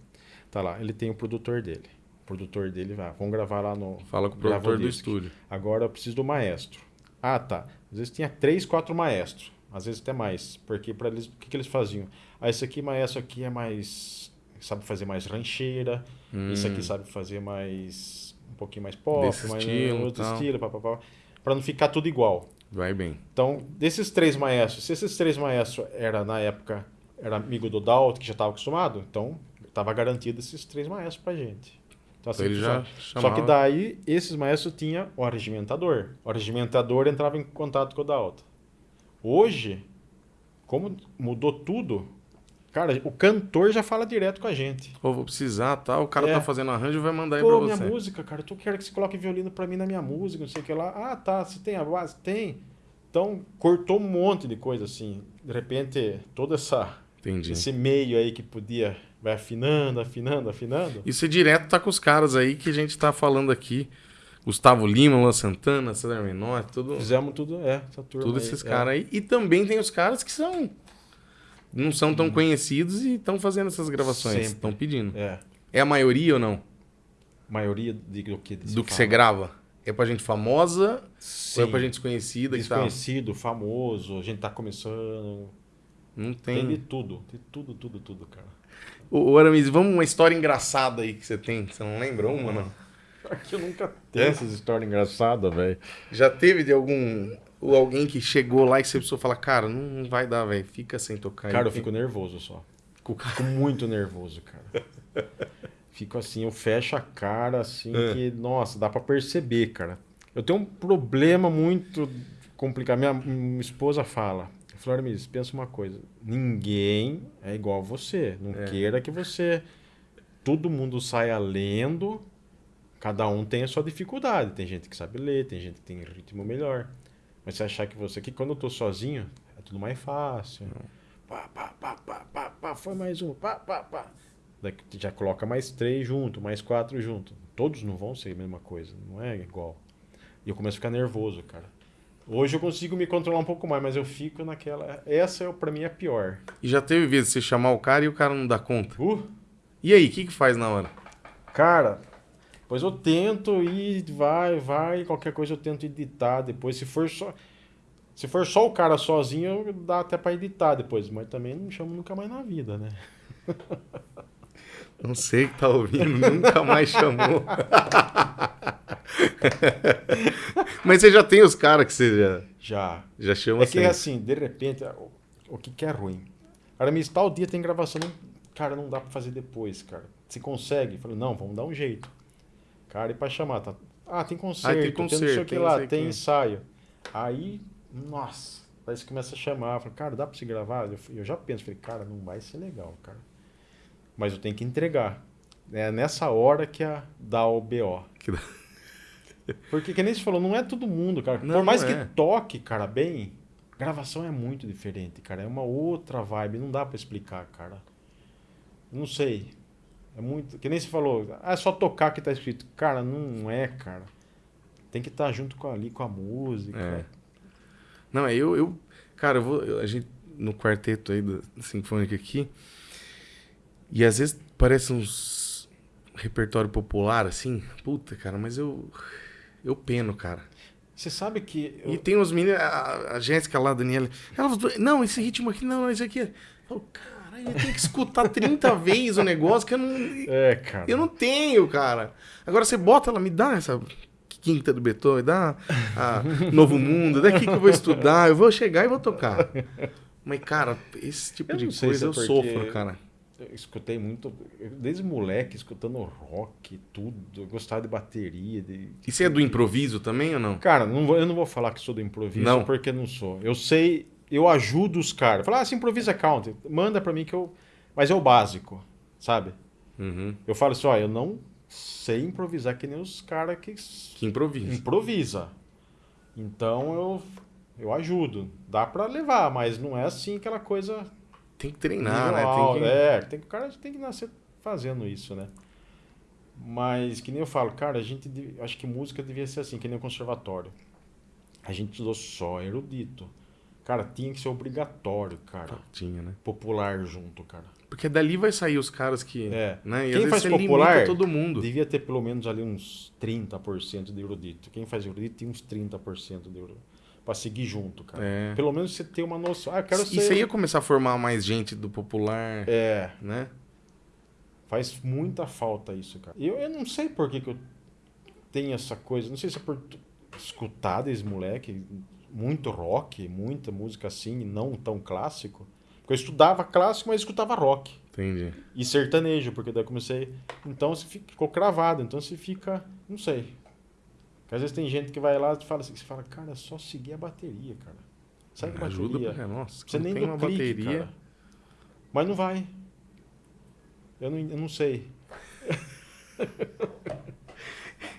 tá lá, ele tem o produtor dele. O produtor dele vai, vamos gravar lá no. Fala com o produtor do estúdio. Agora eu preciso do maestro. Ah, tá. Às vezes tinha três, quatro maestros, às vezes até mais, porque para eles, o que, que eles faziam? Ah, esse aqui maestro aqui é mais sabe fazer mais rancheira, hum. esse aqui sabe fazer mais um pouquinho mais pop, Desse mais estilo, outro tal. estilo, papapá, para não ficar tudo igual. Vai bem. Então, desses três maestros, se esses três maestros era na época era amigo do Dalton, que já estava acostumado, então estava garantido esses três maestros pra gente. Então, Então ele já só, só que daí esses maestros tinha o arregimentador. O arregimentador entrava em contato com o Dalton. Hoje, como mudou tudo, cara, o cantor já fala direto com a gente. Ou vou precisar, tal. O cara É. tá fazendo arranjo vai mandar aí Pô, pra minha você. música, cara, tu quer que você coloque violino pra mim na minha música, não sei o que lá. Ah, tá, você tem a base? Tem. Então, cortou um monte de coisa assim. De repente, todo essa, Entendi. esse meio aí que podia, vai afinando, afinando, afinando. E você direto tá com os caras aí que a gente tá falando aqui. Gustavo Lima, Luan Santana, César Menor, tudo, Fizemos tudo, é, essa turma tudo esses é. caras aí. E também tem os caras que são. Não são Hum. tão conhecidos e estão fazendo essas gravações. Estão pedindo. É, É a maioria ou não? maioria de, do que Do que você grava? É pra gente famosa Sim. ou é pra gente desconhecida tal? Desconhecido, famoso, a gente tá começando. Não Tem, de tem. tudo, de tudo, tudo, tudo, cara. Ô, ô Aramis, vamos uma história engraçada aí que você tem. Você não lembra uma, não? Aqui eu nunca tenho essas histórias engraçadas, velho. Já teve de algum. Ou alguém que chegou lá e você precisou falar, cara, não vai dar, velho. Fica sem tocar. Cara, eu fico nervoso só. Fico muito nervoso, cara. Fico assim, eu fecho a cara assim É. que, nossa, dá pra perceber, cara. Eu tenho um problema muito complicado. Minha, minha esposa fala, Flormis, pensa uma coisa. Ninguém é igual a você. Não É. queira que você... Todo mundo saia lendo. Cada um tem a sua dificuldade. Tem gente que sabe ler, tem gente que tem ritmo melhor. Mas você achar que você... Que quando eu tô sozinho, é tudo mais fácil. Pá, pá, pá, pá, pá, pá, foi mais um, pá, pá, pá. Daí que já coloca mais três junto, mais quatro junto. Todos não vão ser a mesma coisa, não é igual. E eu começo a ficar nervoso, cara. Hoje eu consigo me controlar um pouco mais, mas eu fico naquela. Essa é, pra mim é a pior. E já teve vezes de você chamar o cara e o cara não dá conta. Uh, E aí, o que, que faz na hora? cara, pois eu tento ir, vai, vai, qualquer coisa eu tento editar depois. Se for só. Se for só o cara sozinho, dá até pra editar depois, mas também não chamo nunca mais na vida, né? Não sei que tá ouvindo, nunca mais chamou. Mas você já tem os caras que você já, Já. já chama É que assim. assim, de repente, o, o que, que é ruim? Cara, me tal dia tem gravação, não- cara, não dá pra fazer depois, cara. Se consegue? Eu Falei, não, vamos dar um jeito. Cara, e pra chamar, tá? Ah, tem concerto, tem tem, concerto, não sei o que tem lá, tem ensaio. Aí, nossa, aí você começa a chamar, eu falo, cara, dá pra se gravar? Eu, eu já penso, falei, cara, não vai ser legal, cara. Mas eu tenho que entregar. É nessa hora que a, dá o BO. Que Porque, que nem você falou, não é todo mundo, cara. Não, Por mais não que é. toque, cara, bem, gravação é muito diferente, cara. É uma outra vibe, não dá pra explicar, cara. Não sei. É muito. Que nem você falou, ah, é só tocar que tá escrito. Cara, não é, cara. Tem que estar junto com ali com a música. É. Não, é eu, eu. Cara, eu vou. eu- a gente, no quarteto aí da Sinfônica aqui. E às vezes parece uns repertório popular, assim. Puta, cara, mas eu. Eu peno, cara. Você sabe que. eu- E tem uns meninos, a, a Jéssica lá, a Daniela. Ela falou, não, esse ritmo aqui, não, esse aqui. é-" Eu falo, cara, eu tenho que escutar 30 vezes o negócio que eu não. É, cara. Eu não tenho, cara. Agora você bota ela, me dá essa quinta do Beethoven, dá a Novo Mundo, daqui que eu vou estudar, eu vou chegar e vou tocar. Mas, cara, esse tipo de coisa é eu sofro, cara. Eu escutei muito, desde moleque, escutando rock, tudo. Eu gostava de bateria. De... E você é do improviso também ou não? Cara, não vou- eu não vou falar que sou do improviso, Não. porque não sou. Eu sei, eu ajudo os caras. Falar, ah, se improvisa count, manda pra mim que eu. Mas é o básico, sabe? Uhum. Eu falo assim, ó, eu não sei improvisar que nem os caras que Que improviso. improvisa. Então eu, eu ajudo. Dá pra levar, mas não é assim aquela coisa Tem que treinar, né? Tem que... É, tem que, o cara tem que nascer fazendo isso, né? Mas, que nem eu falo, cara, a gente. Acho que música devia ser assim, que nem o conservatório. A gente estudou só erudito. Cara, tinha que ser obrigatório, cara. Tinha, né? Popular junto, cara. Porque dali vai sair os caras que. É. Né? E Quem faz popular todo mundo. Devia ter pelo menos ali uns 30% de erudito. Quem faz erudito tem uns 30% de erudito. Pra seguir junto, cara. É. Pelo menos você ter uma noção. Ah, quero E ser. você ia começar a formar mais gente do popular, É. né? Faz muita falta isso, cara. Eu, eu não sei por que, que eu tenho essa coisa, não sei se é por escutar desde moleque, muito rock, muita música assim, não tão clássico. Porque eu estudava clássico, mas escutava rock. Entendi. E sertanejo, porque daí eu comecei. Então você ficou cravado, então você fica. Não sei. Porque às vezes tem gente que vai lá e fala assim, você fala, cara, é só seguir a bateria, cara. Segue a Ajuda bateria. pra... Nossa, Você nem tem uma clique, bateria... cara. Mas não vai. Eu não, eu não sei.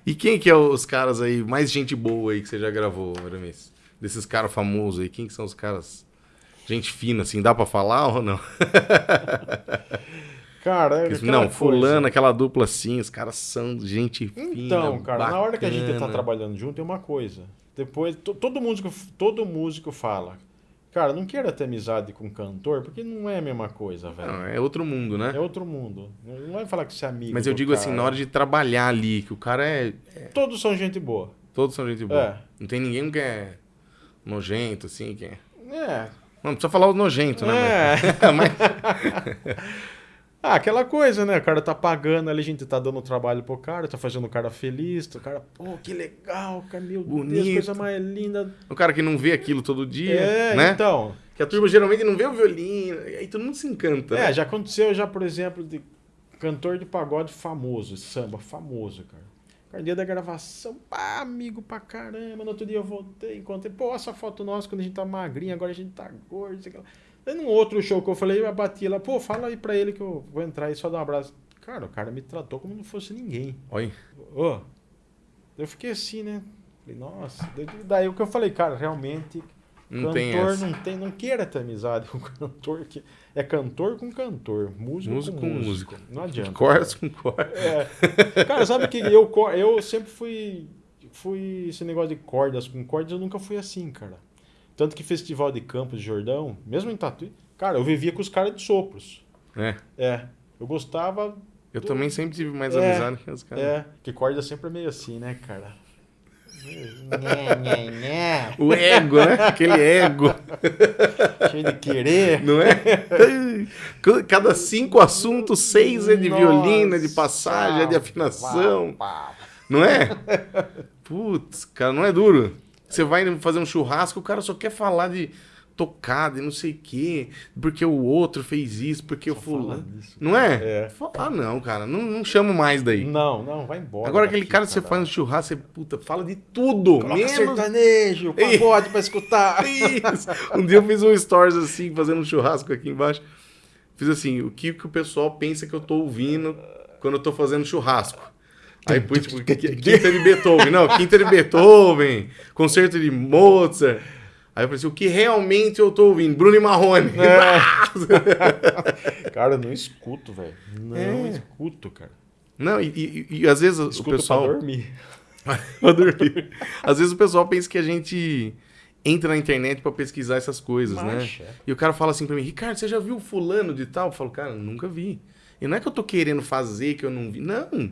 E quem que é os caras aí, mais gente boa aí que você já gravou, Aramis? Desses caras famosos aí, quem que são os caras... Gente fina, assim, dá pra falar ou não? Cara, é não, fulano, aquela dupla assim, os caras são gente fina, Então, cara, na hora que a gente tá bacana. trabalhando junto é uma coisa. Depois, to- todo músico, todo músico fala, cara, não queira ter amizade com cantor, porque não é a mesma coisa, velho. Não, é outro mundo, né? É outro mundo. Não vai falar que você é amigo. Mas eu digo assim, cara. na hora de trabalhar ali, que o cara é... Todos são gente boa. Todos são gente boa. É. Não tem ninguém que é nojento, assim, que é... É. Não, precisa falar o nojento, né? É. Mas... Ah, aquela coisa, né? O cara tá pagando ali, a gente tá dando trabalho pro cara, tá fazendo o cara feliz, o cara, pô, que legal, cara, meu Deus, Bonito. coisa mais linda. o cara que não vê aquilo todo dia, É, né? então. Que a turma geralmente não vê o violino, aí todo mundo se encanta. É, né? já aconteceu já, por exemplo, de cantor de pagode famoso, samba famoso, cara. Dia da gravação, pá, amigo pra caramba. No outro dia eu voltei, encontrei, pô, essa foto nossa quando a gente tá magrinho, agora a gente tá gordo. sei lá. Aí num outro show que eu falei, eu bati lá, pô, fala aí pra ele que eu vou entrar aí só dar um abraço. Cara, o cara me tratou como não fosse ninguém. Olha, Ô, eu fiquei assim, né? Falei, nossa. Daí o que eu falei, cara, realmente, não tem cantor essa. não tem, não queira ter amizade com cantor, que é cantor com cantor, músico, Músico com com músico. Não adianta. Cortes com cortes. É. Cara, sabe que eu, eu sempre fui, fui esse negócio de cordas com cordas, eu nunca fui assim, cara. Tanto que festival de Campos de Jordão, mesmo em Tatuí, cara, eu vivia com os caras de sopros. É. É, eu gostava, Eu também sempre tive mais É, amizade que os caras. é, que corda sempre é meio assim, né, cara? O ego, né? Aquele ego, Cheio de querer. não é? Cada cinco assuntos, seis é de violino, é de Nossa, passagem, é de afinação. pá, pá. Não é? Putz, cara, não é duro. Você vai fazer um churrasco, o cara só quer falar de tocada e não sei o quê, porque o outro fez isso, porque o Só fala fulano. Não é? É. Ah, não, cara, não, não chamo mais daí. Não, não, vai embora. Agora aquele cara que você faz um churrasco, você puta, fala de tudo. Coloca menos sertanejo, pagode pra escutar. Isso. Um dia eu fiz um stories assim, fazendo um churrasco aqui embaixo. Fiz assim, o que, que o pessoal pensa que eu tô ouvindo quando eu tô fazendo churrasco. Aí pus, tipo, qui- quinta de Beethoven. Não, quinta de Beethoven, concerto de Mozart. Aí eu falei assim, o que realmente eu tô ouvindo? Bruno e Marrone. Cara, eu não escuto, velho. Não É. escuto, cara. Não, e, e- e às vezes o Escuto pessoal... pra dormir. pra dormir. Às vezes o pessoal pensa que a gente entra na internet pra pesquisar essas coisas, Marcha. né? E o cara fala assim pra mim, Ricardo, você já viu fulano de tal? Eu falo, cara, nunca vi. E não é que eu tô querendo fazer que eu não vi. Não.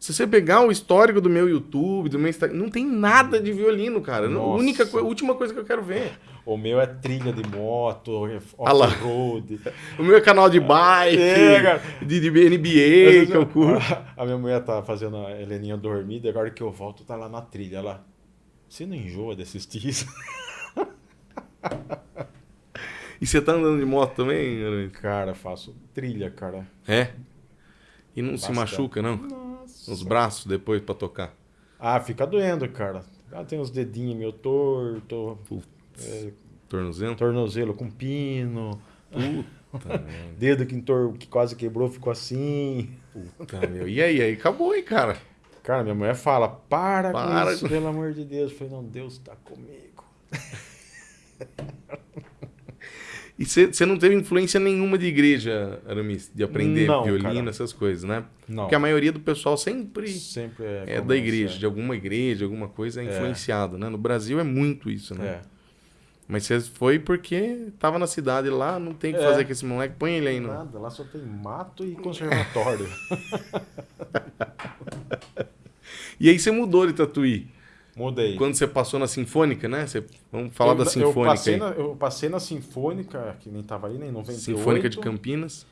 Se você pegar o histórico do meu YouTube, do meu Instagram, não tem nada de violino, cara. A Nossa. única coi- última coisa que eu quero ver. O meu é trilha de moto, off-road. O meu é canal de bike, É, de, de NBA, que eu curto. A minha mulher tá fazendo a Heleninha dormir, e agora que eu volto, tá lá na trilha. Ela, você não enjoa de assistir isso? E você tá andando de moto também? Cara, faço trilha, cara. É? E não se Bastante. machuca, não? Nossa. Os braços depois pra tocar. Ah, fica doendo, cara. Ah, tem os dedinhos meio torto, Putz. é, Tornozelo? tornozelo com pino, Puta, dedo que, entor... que quase quebrou ficou assim. Puta, meu. E aí, aí? Acabou, hein, cara? Cara, minha mulher fala, para, Para com isso, com- pelo amor de Deus. Eu falei, não, Deus tá comigo. E você não teve influência nenhuma de igreja, Aramis? De aprender Não, violino, cara. essas coisas, né? Não, Porque a maioria do pessoal sempre sempre é, é da começa, igreja, de alguma igreja, alguma coisa é É. influenciado, né? No Brasil é muito isso, né? É. Mas você foi porque tava na cidade lá, não tem o que É. fazer com esse moleque, põe ele aí, não. Nada, lá só tem mato e conservatório. E aí você mudou de Tatuí. Mudei. Quando você passou na Sinfônica, né? Você- vamos falar eu, da eu Sinfônica passei aí. na, eu passei na Sinfônica, que nem tava aí, nem em 98. Sinfônica de Campinas.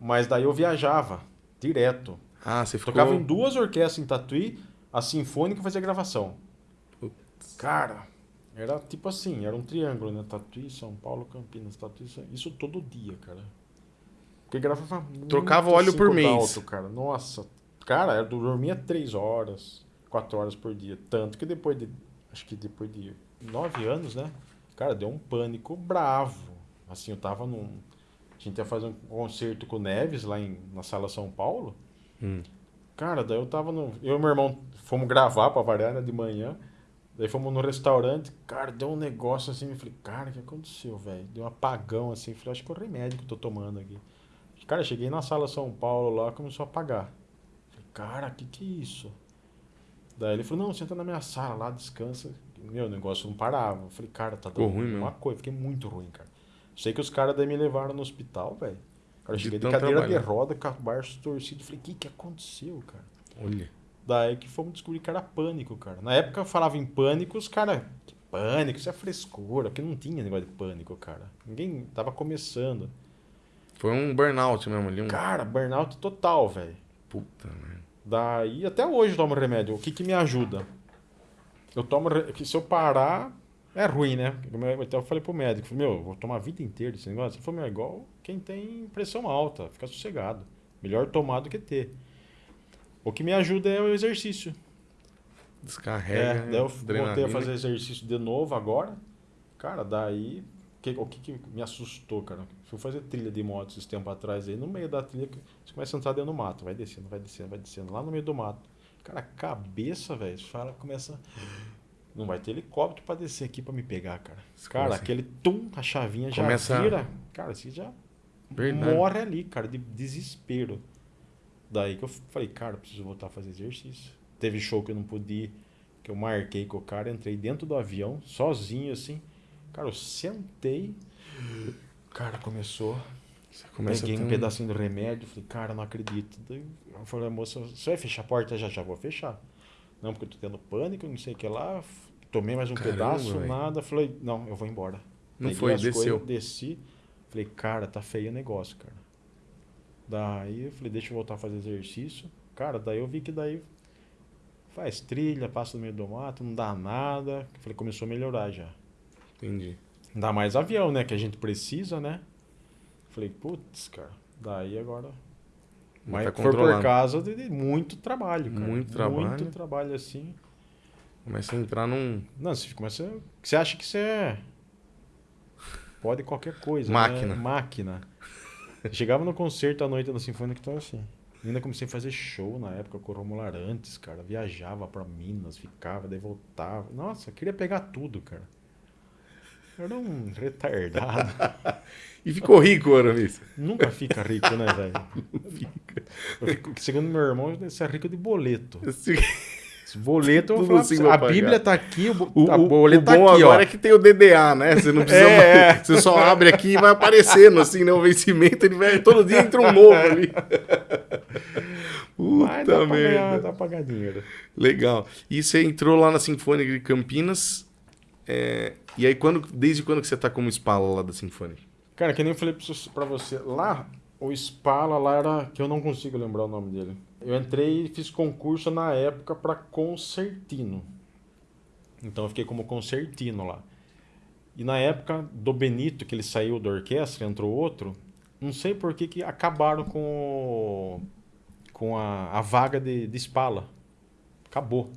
Mas daí eu viajava direto. Ah, você ficou... Tocava em duas orquestras em Tatuí. A Sinfônica fazia gravação. Putz. Cara, era tipo assim, era um triângulo, né? Tatuí, São Paulo, Campinas, Tatuí, São... isso todo dia, cara. Porque gravava Trocava óleo por mês. Dalto, cara. Nossa, cara, eu dormia três horas, quatro horas por dia. Tanto que depois de, acho que depois de nove anos, né? Cara, deu um pânico bravo. Assim, eu tava num... A gente ia fazer um concerto com o Neves lá em, na Sala São Paulo. Hum. Cara, daí eu tava no. Eu e meu irmão fomos gravar pra variar né, de manhã. Daí fomos no restaurante. Cara, deu um negócio assim. Eu falei, cara, o que aconteceu, velho? Deu um apagão assim. Eu falei, acho que é o remédio que eu tô tomando aqui. Cara, cheguei na sala São Paulo lá, começou a apagar. Falei, cara, que que é isso? Daí ele falou, não, senta na minha sala lá, descansa. Meu, o negócio não parava. Eu falei, cara, tá dando ruim uma mesmo. coisa. Fiquei muito ruim, cara. Sei que os caras daí me levaram no hospital, velho. Cara, eu De cheguei de tanto cadeira trabalhar. de roda, com o barço torcido. Falei, o que que aconteceu, cara? Olha. Daí que fomos descobrir que era pânico, cara. Na época eu falava em pânico, os caras. Que pânico, isso é frescura, porque não tinha negócio de pânico, cara. Ninguém tava começando. Foi um burnout mesmo ali. Um... Cara, burnout total, velho. Puta, né? Daí até hoje eu tomo remédio. O que que me ajuda? Eu tomo. se eu parar, é ruim, né? Até eu falei pro médico, meu, eu vou tomar a vida inteira esse negócio. Ele falou, meu, é igual quem tem pressão alta, fica sossegado. Melhor tomar do que ter. O que me ajuda é o exercício. Descarrega. É, daí eu voltei a fazer exercício de novo agora. Cara, daí. Que- o que, que me assustou, cara? Fui fazer trilha de moto esses tempos atrás aí, no meio da trilha, você começa a entrar dentro do mato, vai descendo, vai descendo, vai descendo, lá no meio do mato. Cara, a cabeça, velho, fala, começa. Não vai ter helicóptero pra descer aqui pra me pegar, cara. Cara, Começa- aquele tum, a chavinha já Começa- vira. Cara, você já Verdade. morre ali, cara, de desespero. Daí que eu falei, cara, eu preciso voltar a fazer exercício. Teve show que eu não pude ir, que eu marquei com o cara, entrei dentro do avião, sozinho assim. Cara, eu sentei, cara começou, Você começa peguei um pedacinho do remédio, falei, cara, não acredito. Daí eu falei, moça, você vai fechar a porta? Já, já vou fechar. Não, porque eu tô tendo pânico, não sei o que lá. Tomei mais um Caramba, pedaço, velho. nada. Falei, não, eu vou embora. Não Peguei foi, desceu. coisas, desci. Falei, cara, tá feio o negócio, cara. Daí eu falei, deixa eu voltar a fazer exercício. Cara, daí eu vi que daí faz trilha, passa no meio do mato, não dá nada. Falei, começou a melhorar já. Entendi. Dá mais avião, né? Que a gente precisa, né? Falei, putz, cara. Daí agora. Mas Mas tá foi por causa de, de muito trabalho, cara. Muito trabalho. Muito trabalho assim. Começa a entrar num. Não, você começa. Você acha que você é. Pode qualquer coisa. Máquina. Né? Máquina. Chegava no concerto à noite da Sinfônica que tava assim. Ainda comecei a fazer show na época com o Romulo Arantes, cara. Viajava pra Minas, ficava, daí voltava. Nossa, queria pegar tudo, cara. Era um retardado. E ficou rico, Aramis. Nunca fica rico, né, velho? Eu fico- Segundo meu irmão, você é rico de boleto. Esse boleto, eu vou assim você, vai a. Bíblia tá aqui, o, O, a boleto tá aqui, agora ó. é que tem o DDA, né? Você não precisa. É, mais- Você só abre aqui e vai aparecendo, assim, né? O vencimento, ele vai. Todo dia entra um novo ali. Mas dá Puta pra ganhar, merda. dá pra ganhar dinheiro. Legal. E você entrou lá na Sinfônica de Campinas. É, E aí, quando, desde quando que você tá como espala lá da Sinfônica? Cara, que nem eu falei pra você- lá, o Spala lá era, que eu não consigo lembrar o nome dele. Eu entrei e fiz concurso na época pra concertino. Então eu fiquei como concertino lá. E na época do Benito, que ele saiu da orquestra, entrou outro, não sei por que que acabaram com, o- com a, a vaga de, de Spala. Acabou.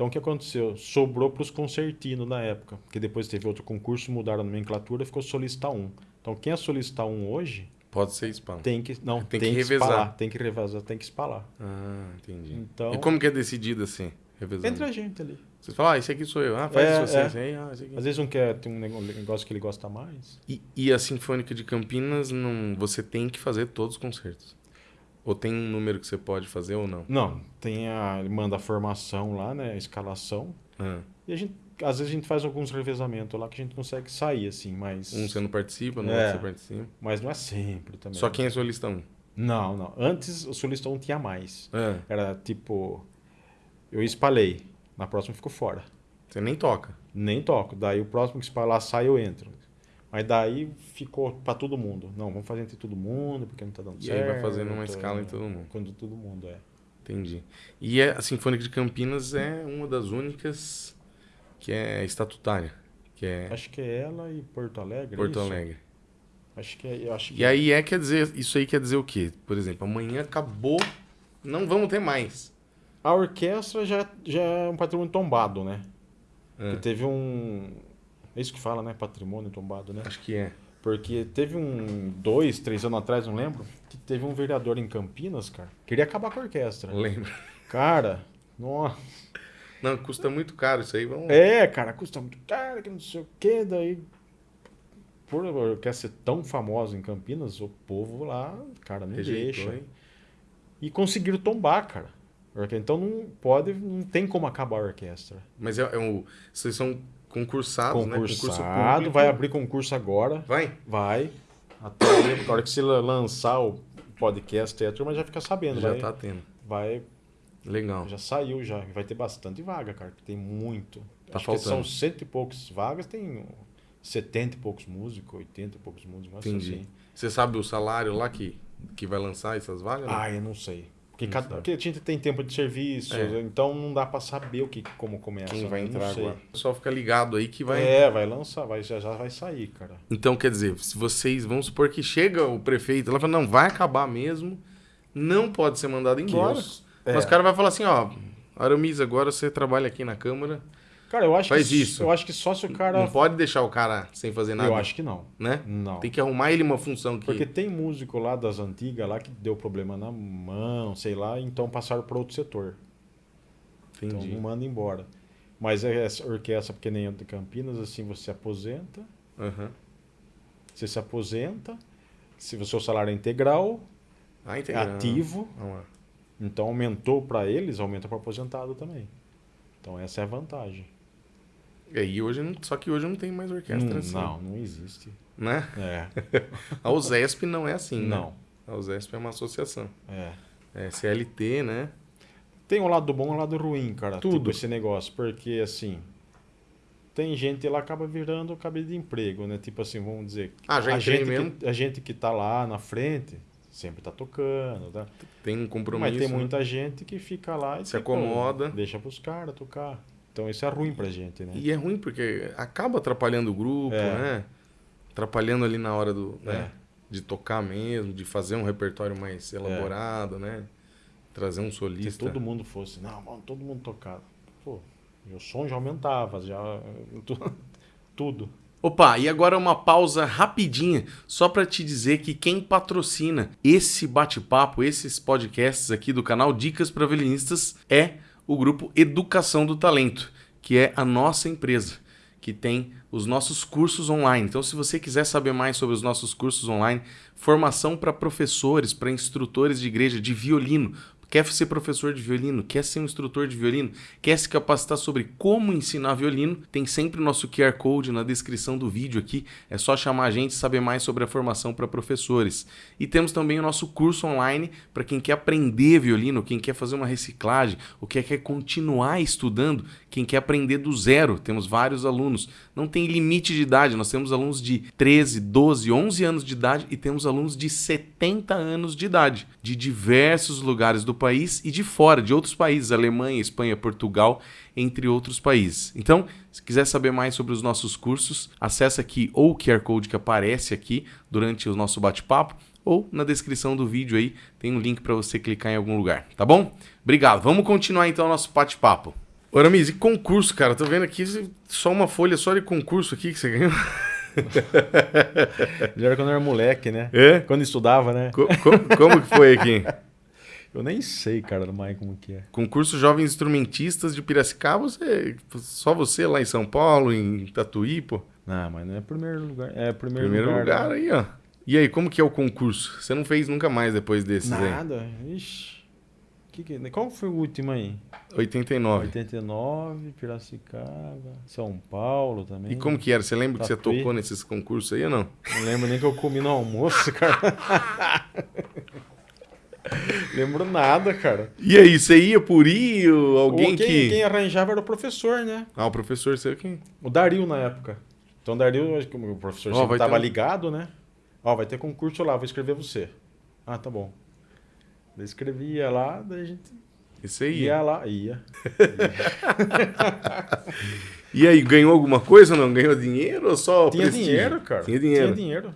Então o que aconteceu? Sobrou para os concertinos na época, porque depois teve outro concurso, mudaram a nomenclatura, ficou solista 1. Então quem é solista 1 hoje Pode ser espala. tem que não Tem tem, que que, revezar. espalar, tem que revezar, tem que espalar. Ah, entendi. Então E como que é decidido assim? Revezando? entre a gente ali. Você fala, ah, esse aqui sou eu. Ah, faz É, você, é. esse aí, ah, esse aqui. Às vezes um quer tem um um negócio que ele gosta mais. E, e a Sinfônica de Campinas, não, você tem que fazer todos os concertos? Ou tem um número que você pode fazer ou não? Não, tem a ele manda a formação lá, né, a escalação. Ah, E a gente às vezes a gente faz alguns revezamentos lá que a gente consegue sair assim, mas um você não participa, no É. você participa. mas não é sempre também. Só quem é solista um. Não, não. Antes o solista 1 tinha mais. É, Era tipo eu espalhei, na próxima ficou fora. você nem toca. Nem toco. Daí o próximo que espalar sai, eu entro. Mas daí ficou pra todo mundo. Não, vamos fazer entre todo mundo, porque não tá dando E certo. aí vai fazendo uma escala em todo mundo. Quando todo mundo é. Entendi. E é- a Sinfônica de Campinas é uma das únicas que é estatutária, que é Acho que é ela e Porto Alegre. é Porto isso? Alegre. Acho que é. Acho que E aí é quer dizer, isso aí quer dizer o quê? Por exemplo, amanhã acabou, não vamos ter mais. A orquestra já, já é um patrimônio tombado, né? É, Que teve um. É isso que fala, né? Patrimônio tombado, né? acho que é. Porque teve um. Dois, três anos atrás, não lembro. Que teve um vereador em Campinas, cara. Queria acabar com a orquestra. Lembra? Cara, nossa. Não, custa muito caro isso aí, vamos. É, cara, custa muito caro, que não sei o quê. Daí. Por a orquestra ser tão famosa em Campinas, o povo lá, cara, não Rejeitou, deixa. hein? E conseguiram tombar, cara. Então não pode, não tem como acabar a orquestra. Mas é, é um, vocês são concursados, né? Concurso Concursado, vai abrir concurso agora. Vai? Vai. Até na hora que você lançar o podcast, a turma já fica sabendo. Já vai, tá tendo. vai, Legal. já saiu já. Vai ter bastante vaga, cara. Tem muito. Tá Acho que são faltando. cento e poucas vagas, tem 70 e poucos músicos, 80 e poucos músicos. mas Entendi. Assim. Você sabe o salário lá que, que vai lançar essas vagas? não? Ah, eu não sei. Porque, cada, porque a gente tem tempo de serviço, É. então não dá pra saber o que, como começa. Quem né? vai Não entrar agora? Só fica ligado aí que vai. É, vai lançar, vai, já, já vai sair, cara. Então, quer dizer, se vocês, vamos supor que chega o prefeito lá e fala, não, vai acabar mesmo, não pode ser mandado embora. Deus. Mas É. o cara vai falar assim, ó, Aramis, agora você trabalha aqui na Câmara, Cara, eu acho Faz que isso. eu acho que só se o cara. não pode deixar o cara sem fazer nada, eu acho que não. né? Não. Tem que arrumar ele uma função que... Porque tem músico lá das antigas lá que deu problema na mão, sei lá, então passaram para outro setor. Então Entendi. não manda embora. Mas é essa orquestra, porque nem de Campinas, assim, você aposenta, Aham. você se aposenta, se o seu salário é integral, Ah, é entendi. ativo, então aumentou para eles, aumenta para aposentado também. Então essa é a vantagem. É, e hoje não, só que hoje não tem mais orquestra Não, assim, não, não existe. né? É, A USESP não é assim, né? não. A USESP é uma associação. É. É CLT, né? Tem um lado bom e um lado ruim, cara. Tudo. Tipo esse negócio. Porque, assim, tem gente lá acaba virando cabide de emprego, né? Tipo assim, vamos dizer. Ah, já a gente, mesmo. que, a gente que tá lá na frente sempre tá tocando, tá? Tem um compromisso. Mas tem né? muita gente que fica lá e Se tipo, acomoda. Deixa pros caras tocar. Então isso é ruim pra gente, né? E é ruim porque acaba atrapalhando o grupo, É. né? Atrapalhando ali na hora do, né? É. de tocar mesmo, de fazer um repertório mais elaborado, né? Trazer um Se solista. todo mundo fosse, não, vamos todo mundo tocar. Pô, meu som já aumentava, já. tu- Tudo. Opa, e agora uma pausa rapidinha, só para te dizer que quem patrocina esse bate-papo, esses podcasts aqui do canal Dicas para Violinistas é o grupo Educação do Talento, que é a nossa empresa, que tem os nossos cursos online. Então, se você quiser saber mais sobre os nossos cursos online, formação para professores, para instrutores de igreja de violino, quer ser professor de violino, quer ser um instrutor de violino, quer se capacitar sobre como ensinar violino, tem sempre o nosso QR Code na descrição do vídeo aqui. É só chamar a gente e saber mais sobre a formação para professores. E temos também o nosso curso online para quem quer aprender violino, quem quer fazer uma reciclagem, ou quer, quer continuar estudando, quem quer aprender do zero. Temos vários alunos. Não tem limite de idade, nós temos alunos de 13, 12, 11 anos de idade e temos alunos de 70 anos de idade, de diversos lugares do país e de fora, de outros países, Alemanha, Espanha, Portugal, entre outros países. Então, se quiser saber mais sobre os nossos cursos, acesse aqui ou o QR Code que aparece aqui durante o nosso bate-papo, ou na descrição do vídeo aí tem um link para você clicar em algum lugar, tá bom? Obrigado. Vamos continuar então o nosso bate-papo. Oramis, e concurso, cara? Tô vendo aqui só uma folha só de concurso aqui que você ganhou. Já era quando eu era moleque, né? É? Quando estudava, né? Co- co- como que foi aqui? Eu nem sei, cara, do mais como que é. Concurso Jovens Instrumentistas de Piracicaba, você, só você lá em São Paulo, em Tatuí, pô. Não, mas não é primeiro lugar. É primeiro, Primeiro lugar, né? aí, ó. E aí, como que é o concurso? Você não fez nunca mais depois desses aí? Nada. Ixi. Que que... Qual foi o último aí? 89. 89, Piracicaba, São Paulo também. E como que era? Você lembra que você Tatuí. tocou nesses concursos aí ou não? Não lembro nem que eu comi no almoço, cara. lembro nada, cara. E aí, você ia por ir? Alguém Ou quem, que... quem arranjava era o professor, né? Ah, o professor seu quem? O Dario na época. Então o Dario, acho que o professor Ó, sempre tava ter ligado, né? Ó, vai ter concurso lá, vou escrever você. Ah, tá bom. Escrevia lá, daí a gente Isso aí. Ia lá, ia. E aí, ganhou alguma coisa ou não? Ganhou dinheiro ou só Tinha prestígio? dinheiro, cara. Tinha dinheiro. Tinha dinheiro.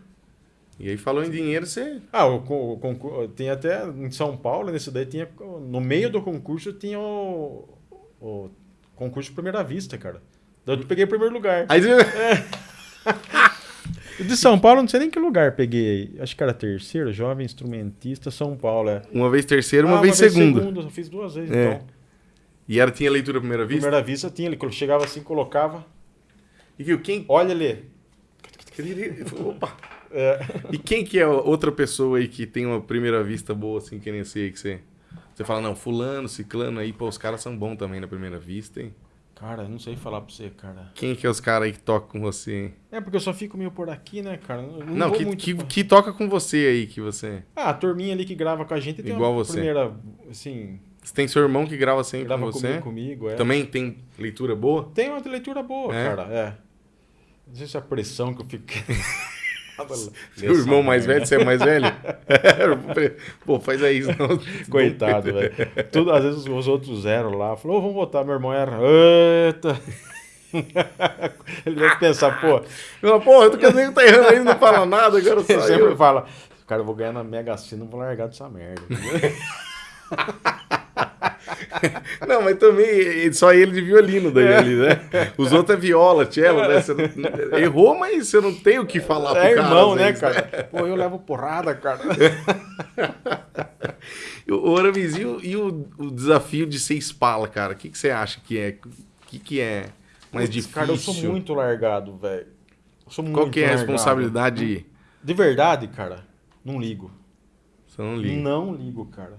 E aí, falou em dinheiro, você... Ah, o, o. Tem até em São Paulo, nesse daí tinha. No meio do concurso tinha o, o concurso de primeira vista, cara. Daí eu peguei o primeiro lugar. Aí você... De São Paulo, não sei nem que lugar peguei. Acho que era terceiro, jovem instrumentista, São Paulo. É. Uma vez terceiro, uma Ah, vez segundo. Eu fiz duas vezes, É. então. E era, tinha leitura à primeira vista? Primeira vista tinha, ele chegava assim, colocava. E viu, quem... Olha ali. Opa! É. E quem que é outra pessoa aí que tem uma primeira vista boa, assim, que nem aí que você... Você fala, não, fulano, ciclano aí, pô, os caras são bons também na primeira vista, hein? Cara, eu não sei falar pra você, cara. Quem que é os caras aí que tocam com você, hein? É porque eu só fico meio por aqui, né, cara? Eu Não, Não, que, muito que, que toca com você aí, que você... Ah, a turminha ali que grava com a gente tem Igual uma você. primeira, assim, Você tem seu irmão que grava sempre grava com você? comigo, comigo, é. Também tem leitura boa? Tem uma leitura boa, É? cara, é. Não sei se é a pressão que eu fico... Seu irmão mais velho, você é mais velho? Pô, faz aí. senão- Coitado, velho. Tudo, às vezes os outros zero lá, falou, "Ô, vamos votar, meu irmão era. Eita! Ele deve pensar, pô, Fala, Porra, tu quer dizer que tá errando aí, não fala nada, agora ele só sempre fala, cara, eu vou ganhar na Mega Sena, não vou largar dessa merda. Não, mas também só ele de violino daí ali, né? Os outros é viola, cello, né? Não- errou, mas você não tem o que falar pro É cara. irmão, às né, cara? Pô, eu levo porrada, cara. O Aramis, e, o, e o- o desafio de ser espala, cara? O que, que você acha que é? O que, que é mais Putz, difícil? Cara, eu sou muito largado, velho. Qual muito que é a largado. responsabilidade? De verdade, cara, não ligo. Você não liga. Não ligo, cara.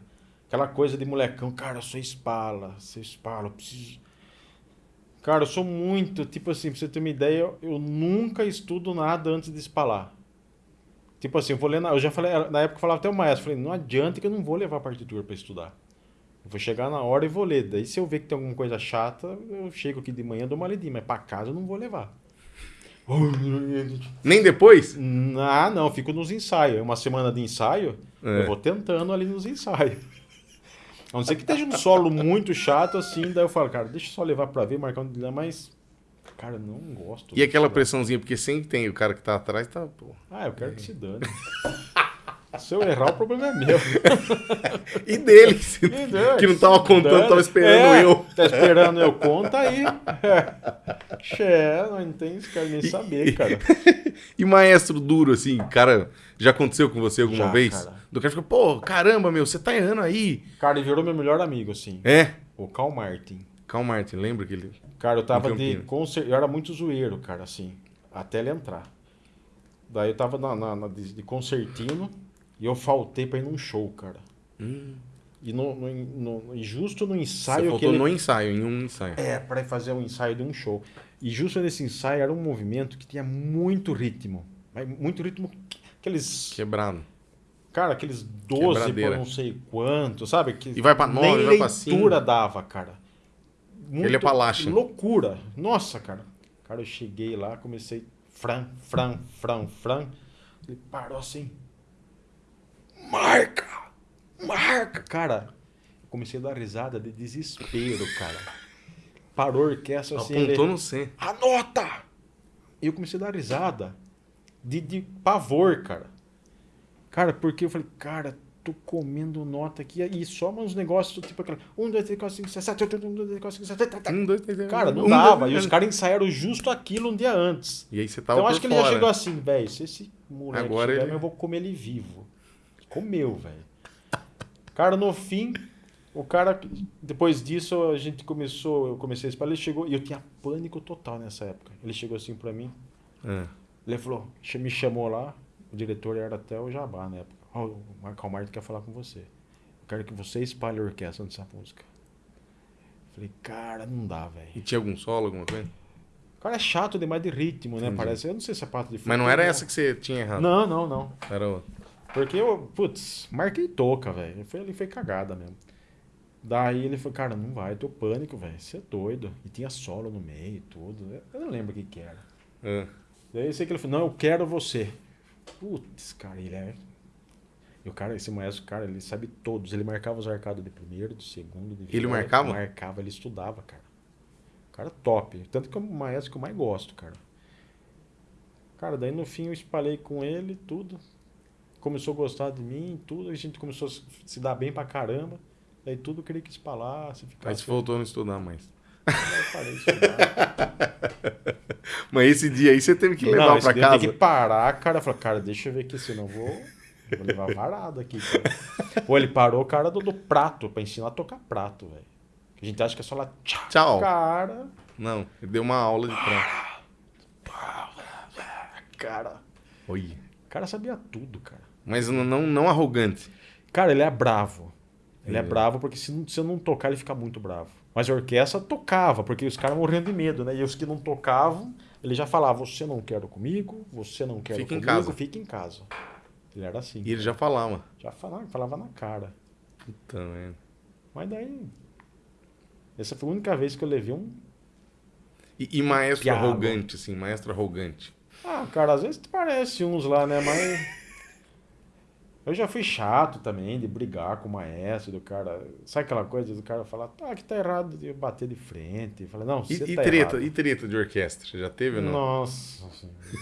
Aquela coisa de molecão, cara, eu sou espala, sou espala, eu preciso. Cara, eu sou muito, tipo assim, pra você ter uma ideia, eu, eu nunca estudo nada antes de espalar. Tipo assim, eu vou ler, na, eu já falei, na época eu falava até o maestro, falei, não adianta que eu não vou levar a partitura pra estudar. Eu vou chegar na hora e vou ler. Daí se eu ver que tem alguma coisa chata, eu chego aqui de manhã, dou uma lidinha, mas pra casa eu não vou levar. Nem depois? Ah, não, fico nos ensaios. Uma semana de ensaio, É. eu vou tentando ali nos ensaios. A não ser que esteja um solo muito chato assim, daí eu falo, cara, deixa eu só levar pra ver, marcar um dia, mas. Cara, não gosto. E aquela disso, pressãozinha, porque sempre tem o cara que tá atrás, tá, pô. Ah, eu quero que se dane. Se eu errar, o problema é meu. E dele, Entendeu? que não tava contando, tava esperando É, eu. Tá esperando eu, conta aí. É, não tem isso, quero nem saber, cara. E maestro duro, assim, cara, já aconteceu com você alguma Já, vez? cara. Do cara fica, pô, caramba, meu, você tá errando aí. Cara, ele virou meu melhor amigo, assim. É? O Cal Martin. Calma, Martin, lembra que ele. Cara, eu tava de concer... Eu era muito zoeiro, cara, assim, até ele entrar. Daí eu tava na, na- na- de, de concertino e eu faltei pra ir num show, cara. E, no, no- no- justo no Você ensaio que faltou ele... no ensaio, em um ensaio. É, pra ir fazer um ensaio de um show. E justo nesse ensaio era um movimento que tinha muito ritmo. Muito ritmo, aqueles... Quebrado. Cara, aqueles 12 por Quebradeira. não sei quanto, sabe? Que E vai pra nove, nem vai pra cinco. leitura dava, cara. Muito Ele é palacha. Loucura. Nossa, cara. Cara, eu cheguei lá, comecei fran, fran, fran, fran. Ele parou assim. Marca! Marca! Cara, eu comecei a dar risada de desespero, cara. Parou a orquestra assim. Apontou ele, no C. Anota! E eu comecei a dar risada. De, de pavor, cara. Cara, porque eu falei, cara, tô comendo nota aqui. E só uns negócios, tipo aquela. 1, 2, 3, 4, 5, 6, 7, 8, 1, 2, 3, 4, 5, 6, 7, 8, Um, dois, três, Cara, não dava. E os três. caras ensaiaram justo aquilo um dia antes. E aí você tava Então acho que ele já chegou assim, velho, se esse moleque Agora ele- eu vou comer ele vivo. Comeu, velho. Cara, no fim, o cara, depois disso, a gente começou, eu comecei a espalhar, ele chegou, e eu tinha pânico total nessa época. Ele chegou assim pra mim, É. ele falou, me chamou lá, o diretor era até o Jabá na época. Ó, o Marco Martin quer falar com você. Eu quero que você espalhe a orquestra dessa música. Falei, cara, não dá, velho. E tinha algum solo, alguma coisa? O cara é chato demais de ritmo, né? Entendi. Parece. Eu não sei se é pato de Mas não era essa que você tinha errado. Não, não, não. Era outra. Porque eu, putz, marquei toca, velho. Foi, ele foi cagada mesmo. Daí ele falou, cara, não vai, eu tô pânico, velho. Você é doido. E tinha solo no meio e tudo. Eu não lembro o que que era. É. Daí eu sei que ele falou, não, eu quero você. Putz, cara, ele é. E o cara, esse maestro, cara, ele sabe todos. Ele marcava os arcados de primeiro, de segundo, de Ele marcava? Marcava, ele estudava, cara. Cara top. Tanto que é o maestro que eu mais gosto, cara. Cara, daí no fim eu espalhei com ele tudo. Começou a gostar de mim, tudo. A gente começou a se- se dar bem pra caramba. Daí tudo eu queria que espalasse, ficasse. Aí você voltou a não estudar mais. Mas esse dia aí você teve que levar Não, esse pra dia eu casa. tenho que parar, cara. Falar, cara, deixa eu ver aqui, senão eu vou, vou levar varado aqui. Cara. Pô, ele parou o cara do, do prato, pra ensinar a tocar prato, velho. A gente acha que é só lá, tchau, Tchau. cara. Não, ele deu uma aula de prato. Cara. Oi. O cara sabia tudo, cara. Mas não, não, não arrogante. Cara, ele é bravo. Ele é, É. bravo porque se, não- se eu não tocar, ele fica muito bravo. Mas a orquestra tocava, porque os caras morriam de medo, né? E os que não tocavam, ele já falava: você não quer comigo, você não quer Fica em comigo, casa. fica em casa. Ele era assim. E ele já falava. Já falava, falava na cara. Puta merda. Mas daí. Essa foi a única vez que eu levei um. E, e maestro arrogante, assim, maestro arrogante. Ah, cara, às vezes parece uns lá, né? Mas. Eu já fui chato também de brigar com o maestro, do cara. Sabe aquela coisa do cara falar, tá, que tá errado de bater de frente. Falei, não, E, você e tá treta, errado. e treta de orquestra? Já teve ou não? Nossa.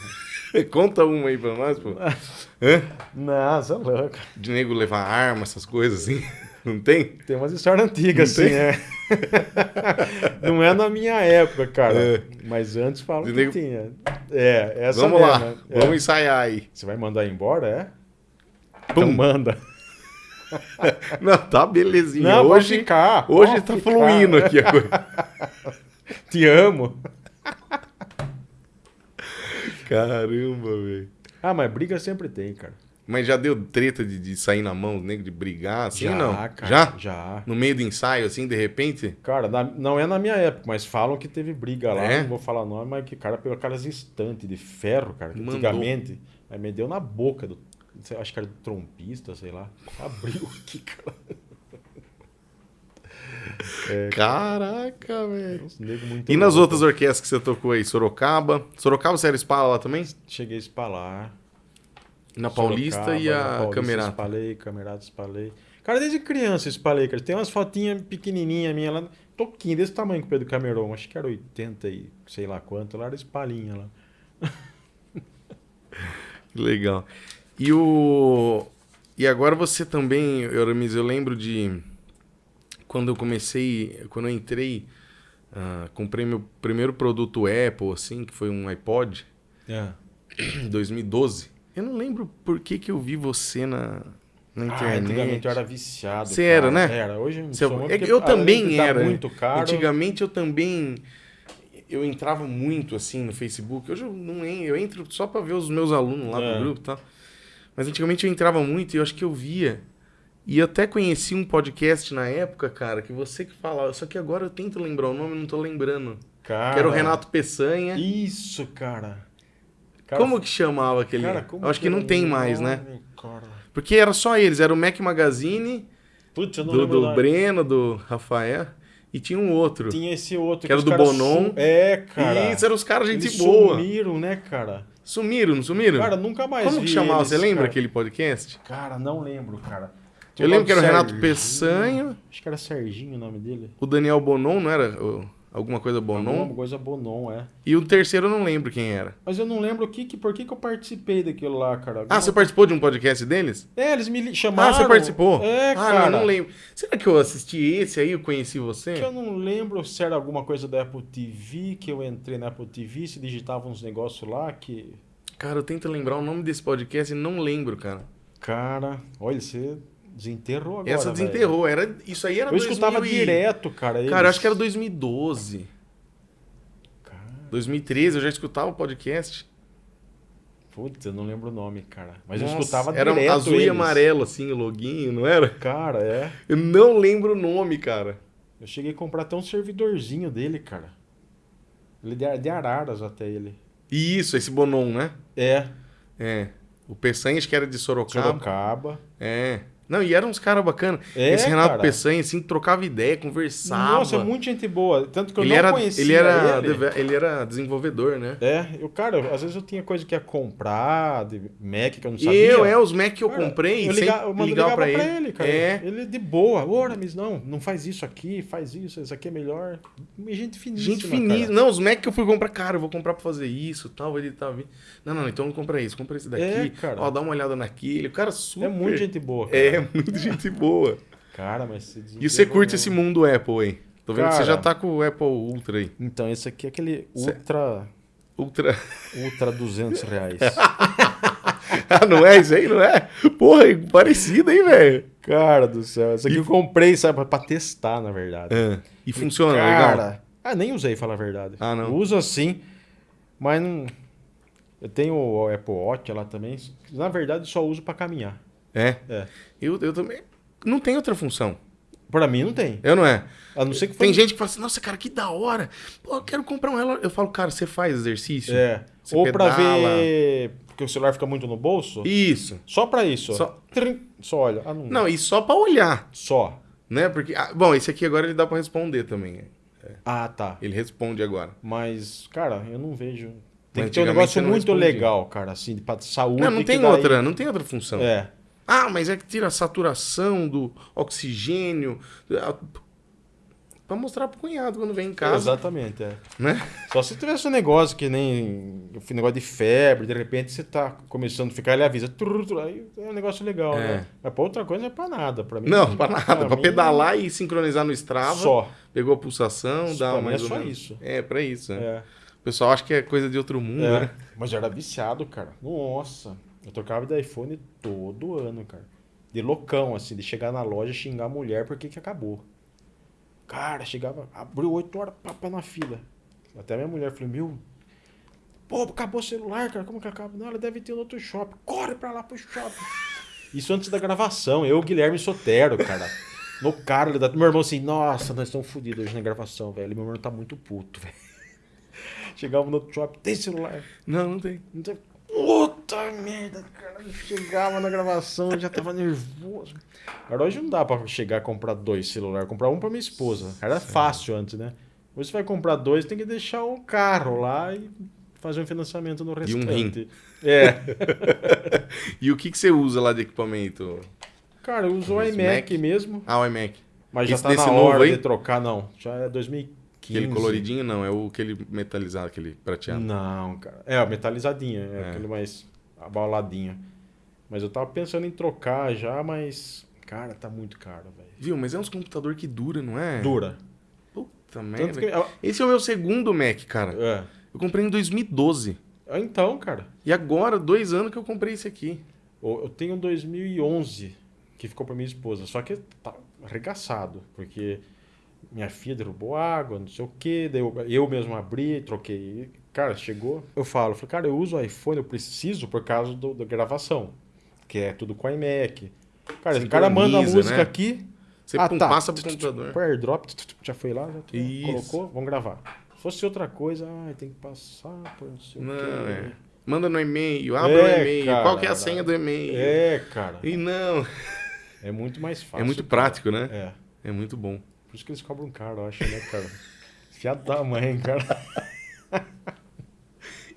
Conta uma aí pra nós, pô. Hã? Nossa, louco. De nego levar arma, essas coisas assim. Não tem? Tem umas histórias antigas, Não assim, é. Não é na minha época, cara. É. Mas antes falam que nego- tinha. É, essa Vamos lá, é. vamos ensaiar aí. Você vai mandar embora, é? Pum. Então manda. Não, tá belezinha. Não, hoje ficar. hoje tá ficar. fluindo aqui a coisa. Te amo. Caramba, velho. Ah, mas briga sempre tem, cara. Mas já deu treta de, de sair na mão, nego, de brigar, assim, já, não? cara. Já? Já. No meio do ensaio, assim, de repente? Cara, na- não é na minha época, mas falam que teve briga lá. É? Não vou falar nome, mas que cara pegou aquelas estantes de ferro, cara. Que Mandou. antigamente. Aí me deu na boca do. Acho que era trompista, sei lá. Abriu aqui, cara. Caraca, velho. E nas outras orquestras que você tocou aí? Sorocaba? Sorocaba você era espala lá também? Cheguei a espalar. Na Paulista Sorocaba, e a Paulista Camerata. Espalhei, Camerata espalhei. Cara, desde criança espalhei, cara. Tem umas fotinhas pequenininhas minha lá. Toquinho, desse tamanho que o Pedro Cameron. Acho que era 80 e sei lá quanto. Lá era espalinha lá. Legal. E o. E agora você também, Euramis, eu lembro de. Quando eu comecei. Quando eu entrei. ah, comprei meu primeiro produto Apple, assim, que foi um iPod, É. em 2012. Eu não lembro por que, que eu vi você na, na Ah, internet. antigamente eu era viciado. Você cara. era, né? Era. Hoje eu muito, é eu além também tá era. muito caro. Antigamente eu também eu entrava muito assim no Facebook. Hoje eu não eu entro só pra ver os meus alunos lá É. do grupo, e tal. Mas antigamente eu entrava muito e eu acho que eu via e eu até conheci um podcast na época, cara, que você que falava, só que agora eu tento lembrar o nome, não tô lembrando. Cara, Que era o Renato Peçanha. Isso, cara. Cara, como que chamava aquele? cara, como eu acho que era não tem mais, né? cara? Porque era só eles, era o Mac Magazine, Putz, eu não do, lembro do. Breno, do Rafael, e tinha um outro. Tinha esse outro. Que era os do Bonon. sum- É, cara. Isso, eram os caras gente Eles boa. sumiram, né, cara? Sumiram, não sumiram? Cara, nunca mais Como que chamava? eles, Você lembra cara. aquele podcast? Cara, não lembro, cara. Eu lembro que era o Renato. Peçanha, Acho que era Serginho o nome dele. o Daniel Bonon, não era? O- alguma coisa Alguma Bonon? coisa Bonon, é. E o terceiro eu não lembro quem era. Mas eu não lembro o que, que, por que, que eu participei daquilo lá, cara. Ah, Alguma- você participou de um podcast deles? É, eles me li- chamaram. Ah, você participou? É, ah, cara. não, não lembro. Será que eu assisti esse aí, eu conheci você? Que eu não lembro se era alguma coisa da Apple TV, que eu entrei na Apple TV, se digitava uns negócios lá que... Cara, eu tento lembrar o nome desse podcast e não lembro, cara. Cara, olha, você desenterrou agora, Essa velho. desenterrou. Era, isso aí era Eu escutava 2000 e- direto, cara. Cara, eu eles. acho que era 2012. Cara, 2013 eu já escutava o podcast. putz, eu não lembro o nome, cara. Mas Nossa, eu escutava era direto azul e eles. amarelo, assim, o loginho, não era? Cara, é. Eu não lembro o nome, cara. Eu cheguei a comprar até um servidorzinho dele, cara. Ele é de, de Araras até ele. Isso, esse Bonon, né? É, É. O Peçanha acho que era de Sorocaba. Sorocaba. É. Não, e eram uns caras bacanas. É, Esse Renato cara. Peçanha, assim, trocava ideia, conversava. Nossa, é muito gente boa. Tanto que eu ele não era, conhecia ele era, ele. ele era desenvolvedor, né? É, eu, cara, às vezes eu tinha coisa que ia comprar, de Mac que eu não E sabia. eu, é, os Mac que eu Cara, comprei, eu, liga, eu mandava ligava ligava pra pra ele. ele, cara. É. Ele de boa. Ô, Aramis, não, não faz isso aqui, faz isso, isso aqui é melhor. E Gente finíssima, Gente finíssima. Não, os Mac que eu fui comprar, cara, eu vou comprar pra fazer isso tal. Ele tava vindo. Não, não, então não compra isso, compra esse daqui. É, cara. Ó, dá uma olhada naquele. O cara super. É muito gente boa. Cara. É, muito gente boa. Cara, mas você E você curte esse mundo Apple aí? Tô vendo que você Cara. já tá com o Apple Ultra aí. Então, esse aqui é aquele Ultra, Ultra. Ultra 200 reais. ah, não é isso aí, não é? Porra, é parecido, hein, velho? cara do céu. Esse aqui eu comprei, sabe, pra- testar, na verdade. Ah, e funciona, legal. Cara, ah, nem usei, falar a verdade. Ah, não. Uso assim, mas não... Eu tenho o Apple Watch lá também. Na verdade, só uso pra caminhar. É. É. Eu, eu também. Não tem outra função. Pra mim, não tem. Eu não é. A não ser que foi... Tem gente que fala assim, nossa, cara, que da hora. Pô, eu quero comprar um relógio. Eu falo, cara, você faz exercício? É. Você Ou pra pedala. ver... Porque o celular fica muito no bolso. Isso. Só pra isso. Só- Trim. Só olha. Ah, não. Não, e só pra olhar, Só. né? Porque, ah, bom, esse aqui agora ele dá pra responder também. Ah, tá. Ele responde agora. Mas, cara, eu não vejo... Tem Mas que ter um negócio muito legal, cara, assim, pra saúde. Não, não tem daí- outra, não tem outra função. É. Ah, mas é que tira a saturação do oxigênio. ah, Pra mostrar pro cunhado quando vem em casa. Exatamente, é. Né? Só se tivesse um negócio que nem um negócio de febre, de repente você tá começando a ficar, ele avisa, aí é um negócio legal, É. né? Mas pra outra coisa é pra nada, pra mim. Não, pra nada. Pra mim, pedalar e sincronizar no Strava. Só. Pegou a pulsação, Isso dá pra mais é só menos. isso. É, pra isso. né? É. O pessoal acha que é coisa de outro mundo, É. né? Mas eu era viciado, cara. Nossa. Eu trocava de iPhone todo ano, cara. De loucão, assim, de chegar na loja e xingar a mulher porque que acabou. Cara, chegava, abriu 8 horas, papa na fila. Até minha mulher falou, meu, pô, acabou o celular, cara, como que acaba? Não, ela deve ter no outro shopping. Corre pra lá pro shopping. Isso antes da gravação, eu, Guilherme Sotero, cara. No carro, da... meu irmão assim, nossa, nós estamos fodidos hoje na gravação, velho. Meu irmão tá muito puto, velho. Chegava no outro shopping, tem celular? Não, não tem. Então, Puta merda, cara. Eu chegava na gravação, eu já tava nervoso. Agora hoje não dá pra chegar a comprar dois celulares. Comprar um pra minha esposa. Era fácil antes, né? Hoje você vai comprar dois, tem que deixar um carro lá e fazer um financiamento no E um restante. É. E o que, que você usa lá de equipamento? Cara, eu uso o iMac Mac? mesmo, Ah, o iMac. mas já Esse tá desse na novo hora aí? de trocar, não. Já é 2015. Aquele coloridinho não, é o aquele metalizado, aquele prateado. Não, cara. É, o metalizadinho, é, É. aquele mais abauladinho. Mas eu tava pensando em trocar já, mas. Cara, tá muito caro, velho. Viu? Mas é uns computador que dura, não é? Dura. Puta merda. Que. Esse é o meu segundo Mac, cara. É. Eu comprei em 2012. Ah, Então, cara. E agora, dois anos que eu comprei esse aqui. Eu eu tenho um 2011 que ficou pra minha esposa, só que tá arregaçado, porque minha filha derrubou água, não sei o quê, daí eu, eu mesmo abri, troquei. Cara, chegou, eu falo, falei, cara, eu uso o iPhone, eu preciso por causa do, da gravação, que é tudo com iMac. Cara, o cara manda a música né? aqui, Você Ah, tá. passa pro computador. o airdrop, já foi lá, já colocou, vamos gravar. Se fosse outra coisa, ai, tem que passar por não sei Não, o quê. é. Manda no e-mail, abre É, o e-mail. cara, Qual que é a senha do e-mail? É, cara, E não. é muito mais fácil. É muito cara. prático, né? É. É muito bom. Por isso que eles cobram caro, eu acho, né, cara? Fiado da mãe, cara.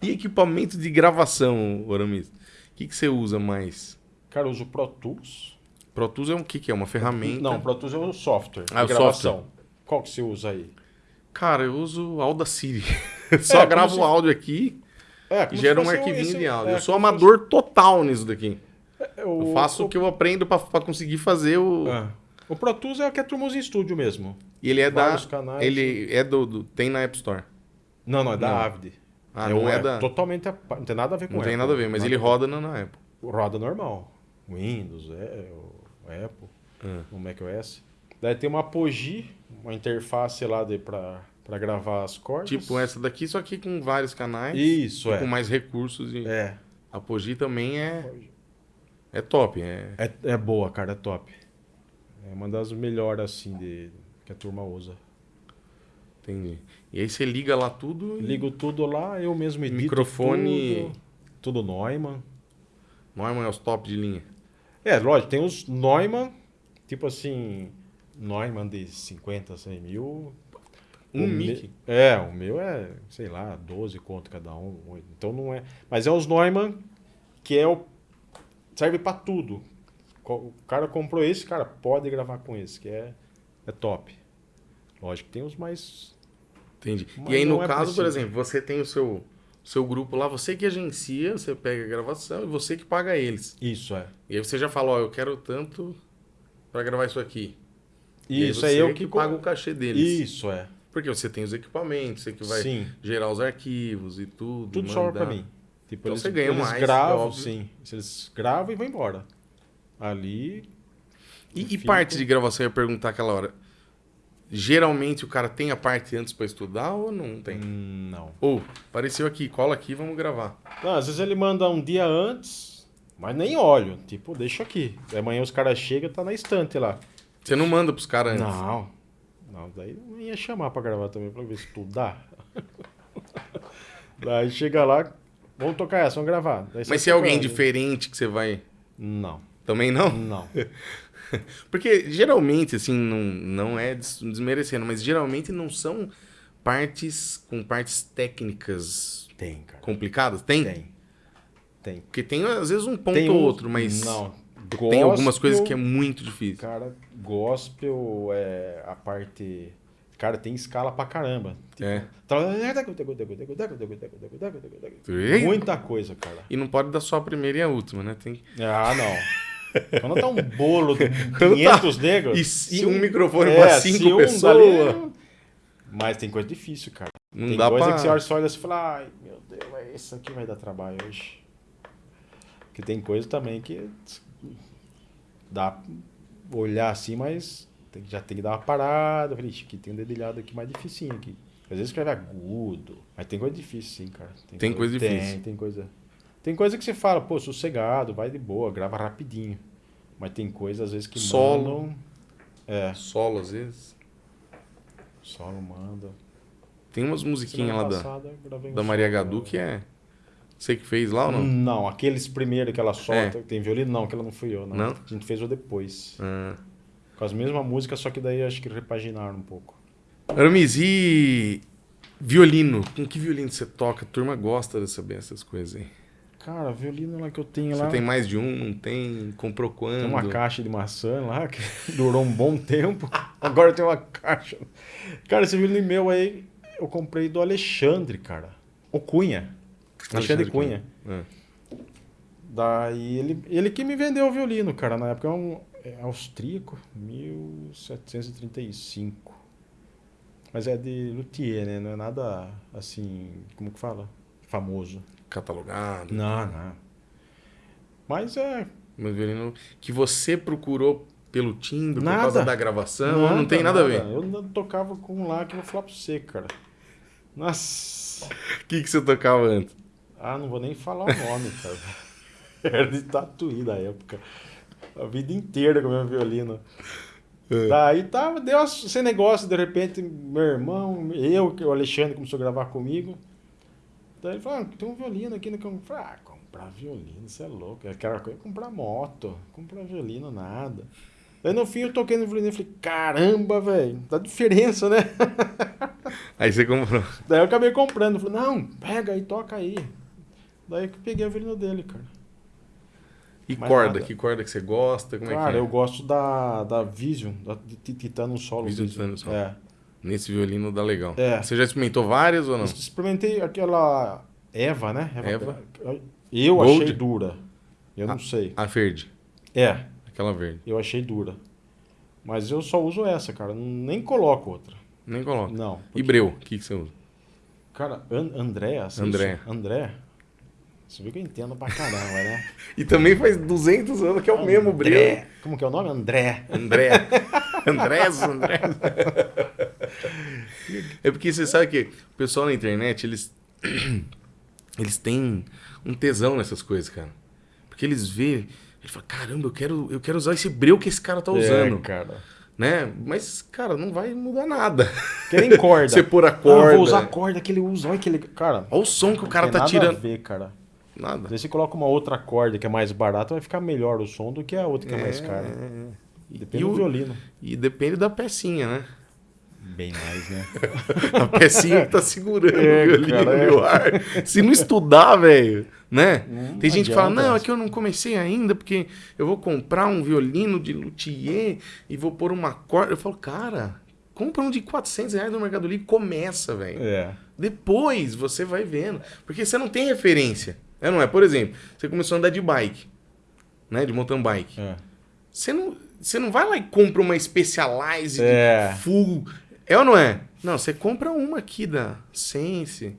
E equipamento de gravação, Oramis? O que, que você usa mais? Cara, eu uso Pro Tools. Pro Tools é um que que é? Uma ferramenta? Não, Pro Tools é o software Ah, de gravação. Qual que você usa aí? Cara, eu uso Audacity. Só como gravo se- o áudio aqui É, e gera se um arquivinho esse- de áudio. é, eu sou como se amador total nisso daqui. fosse- é, Eu faço o que eu aprendo pra conseguir fazer o... É. O Pro Tools é o que usa em estúdio mesmo. E ele é da... Vários canais. Ele é do, do- Tem na App Store. Não, não, é da Não. Avid. Ah, não um- é da... Totalmente, a- não tem nada a ver com Não tem Apple. nada a ver, mas Nada ele roda na, na Apple. Roda normal. Windows, é, o Apple, Ah. o macOS. Daí tem uma Apogee, uma interface lá de, pra, pra gravar as cordas. Tipo essa daqui, só que com vários canais. Isso, é. com mais recursos. E É. A Apogee também é, é top. É... É, é boa, cara, é top. É uma das melhores, assim, de, que a turma usa. Entendi. E aí você liga lá tudo. e- Ligo tudo lá, eu mesmo edito Microfone- tudo. Tudo Neumann. Neumann é os top de linha. É, lógico, tem os Neumann, tipo assim, Neumann de 50, 100 mil. Um O mic. me- É, o meu é, sei lá, 12 conto cada um. Então não é. Mas é os Neumann que é o. Serve pra tudo. O cara comprou esse, cara, pode gravar com esse, que é, é top. Lógico que tem os mais. Entendi. Mas e aí, no é caso, por preciso. exemplo, você tem o seu, seu grupo lá, você que agencia, você pega a gravação e você que paga eles. Isso, é. E aí você já fala, ó, eu quero tanto pra gravar isso aqui. Isso aí eu que que paga o cachê deles. Isso, é. Porque você tem os equipamentos, você que vai Sim. gerar os arquivos e tudo. Tudo sobra mandar. pra mim. Tipo, Então eles, você ganha eles mais, gravam, sim. Eles gravam e vão embora. Ali. E, e parte de gravação, eu ia perguntar aquela hora. Geralmente o cara tem a parte antes pra estudar ou não tem? hum, Não. Ou, apareceu aqui, cola aqui, vamos gravar. Não, Às vezes ele manda um dia antes, mas nem olho. Tipo, deixa aqui. Aí Amanhã os caras chegam tá na estante lá. Você não manda pros caras antes. Não. Não, daí não ia chamar pra gravar também, pra ver se estudar. daí chega lá, vamos tocar essa, vamos gravar. Daí Mas se é alguém diferente que você vai. Não, Também não? não. Porque geralmente, assim, não, não é des- desmerecendo, mas geralmente não são partes com partes técnicas Tem, cara. complicadas. Tem? Tem. Tem. Porque tem às vezes um ponto ou outro, mas Não. tem algumas coisas que é Gospel, muito difícil. Cara, gospel é a parte. Cara, tem escala pra caramba. É. Muita coisa, cara. E não pode dar só a primeira e a última, né? Tem... Ah, não. Quando tá um bolo de Quando 500 negros. E se se um microfone é, se cinco um pessoas. dali- Mas tem coisa difícil, cara. Não tem dá coisa pra. que você olha, só olha assim e fala, ai meu Deus, mas isso aqui vai dar trabalho hoje. Porque tem coisa também que dá pra olhar assim, mas tem, que- já tem que dar uma parada. Eu falei, "Ixi, aqui tem um dedilhado aqui mais dificinho aqui. Às vezes escreve agudo, mas tem coisa difícil sim, cara. Tem coisa tem, difícil. Tem coisa. Tem coisa que você fala, pô, sossegado, vai de boa, grava rapidinho. Mas tem coisa às vezes que Solo. mandam. É, Solo, às vezes. solo manda. Tem umas musiquinhas lá da, passada, um da Maria Gadu que é. Você que fez lá ou não? Não, aqueles primeiros que ela solta, tem violino, não, aquela não fui eu, não. Não? A gente fez o depois. Ah. Com as mesmas músicas, só que daí acho que repaginaram um pouco. Aramis, e violino? Com que violino você toca? A turma gosta de saber essas coisas aí. Cara, violino lá que eu tenho Você lá. tem mais de um? Não tem? Comprou quando? Tem uma caixa de maçã lá que durou um bom tempo. Agora tem uma caixa. Cara, esse violino meu aí eu comprei do Alexandre, cara. O Cunha. Alexandre Cunha. Ah. Daí ele, ele que me vendeu o violino, cara. Na época é um é austríaco, 1735. Mas é de luthier, né? Não é nada assim, como que fala? Famoso. Catalogado. Não, não. Mas é. Mas violino que você procurou pelo timbre, Nada. por causa da gravação, ou não tem nada, a ver. Eu não tocava com um lá que eu vou falar pra você, cara. Nossa. O que, que você tocava antes? Ah, não vou nem falar o nome, cara. Era de tatuí da época. A vida inteira com o meu violino. É. Daí tava, deu esse negócio, de repente, meu irmão, eu, o Alexandre começou a gravar comigo. Daí ele falou, ah, tem um violino aqui no campo. Eu falei, ah, comprar violino, você é louco. Aquela coisa, comprar moto, comprar violino, nada. Daí no fim eu toquei no violino e falei, caramba, velho, dá diferença, né? Aí você comprou. Daí eu acabei comprando. Falei, não, pega aí, toca aí. Daí que eu peguei o violino dele, cara. E Mais corda? nada. Que corda que você gosta? Como é cara, que é? eu gosto da, da Vision, da Titano Solo. Vision Titano Solo. É. Nesse violino dá legal. É. Você já experimentou várias ou não? Experimentei aquela Eva, né? Eva. Eu Gold? achei dura. Eu não sei. A verde. É, Aquela verde. eu achei dura. Mas eu só uso essa, cara. Nem coloco outra. Nem coloca. Não. E breu? O que, que você usa? Cara, An André, assim, André. André. Você viu que eu entendo pra caramba, né? E também faz 200 anos que é o mesmo breu. André. Como que é o nome? André. André. Andrés, André. É porque você sabe que o pessoal na internet, eles. Eles têm um tesão nessas coisas, cara. Porque eles vê. Ele fala, caramba, eu quero, eu quero usar esse breu que esse cara tá usando. É, cara. Né? Mas, cara, não vai mudar nada. Que nem corda. Você pôr a Ah, eu corda. vou usar a corda que ele usa. Olha que ele... Cara, Olha o som que o cara tá nada tirando. a ver, cara. Nada. Daí você coloca uma outra corda que é mais barata, vai ficar melhor o som do que a outra que é, mais cara. E, Depende e do o- violino. e depende da pecinha, né? Bem mais, né? A pecinha que tá segurando É, o violino cara, é. no ar. Se não estudar, velho, né? Não Tem gente que fala, não, é que eu não comecei ainda, porque eu vou comprar um violino de luthier e vou pôr uma corda. Eu falo, cara, compra um de 400 reais no Mercado Livre e começa, velho. É. Depois você vai vendo. Porque você não tem referência. É, não é? Por exemplo, você começou a andar de bike, né? De mountain bike. É. Você não, você não vai lá e compra uma Specialized É. full. É ou não é? Não, você compra uma aqui da Sense,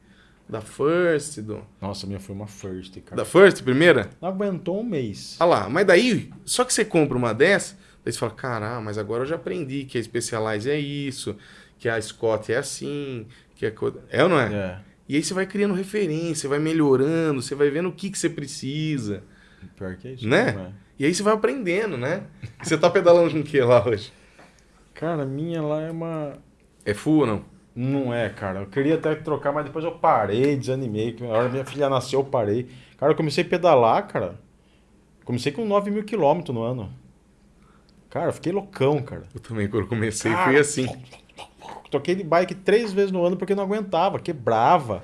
da First, do... Nossa, a minha foi uma first, cara. da First, primeira. Não aguentou um mês. Ah lá, mas daí, só que você compra uma dessa, daí você fala, caramba, mas agora eu já aprendi que a Specialized é isso, que a Scott é assim, que a... É ou não é? É. E aí você vai criando referência, vai melhorando, você vai vendo o que, que você precisa. Pior que é isso. Né? mesmo, é. E aí você vai aprendendo, né? Você tá pedalando com o que lá hoje? Cara, a minha lá é uma. É full ou não? Não é, cara. Eu queria até trocar, mas depois eu parei, desanimei. Na hora que minha filha nasceu, eu parei. Cara, eu comecei a pedalar, cara. Comecei com 9 mil quilômetros no ano. Cara, eu fiquei loucão, cara. Eu também, quando comecei, Cara, fui assim. Toquei de bike três vezes no ano porque não aguentava, quebrava.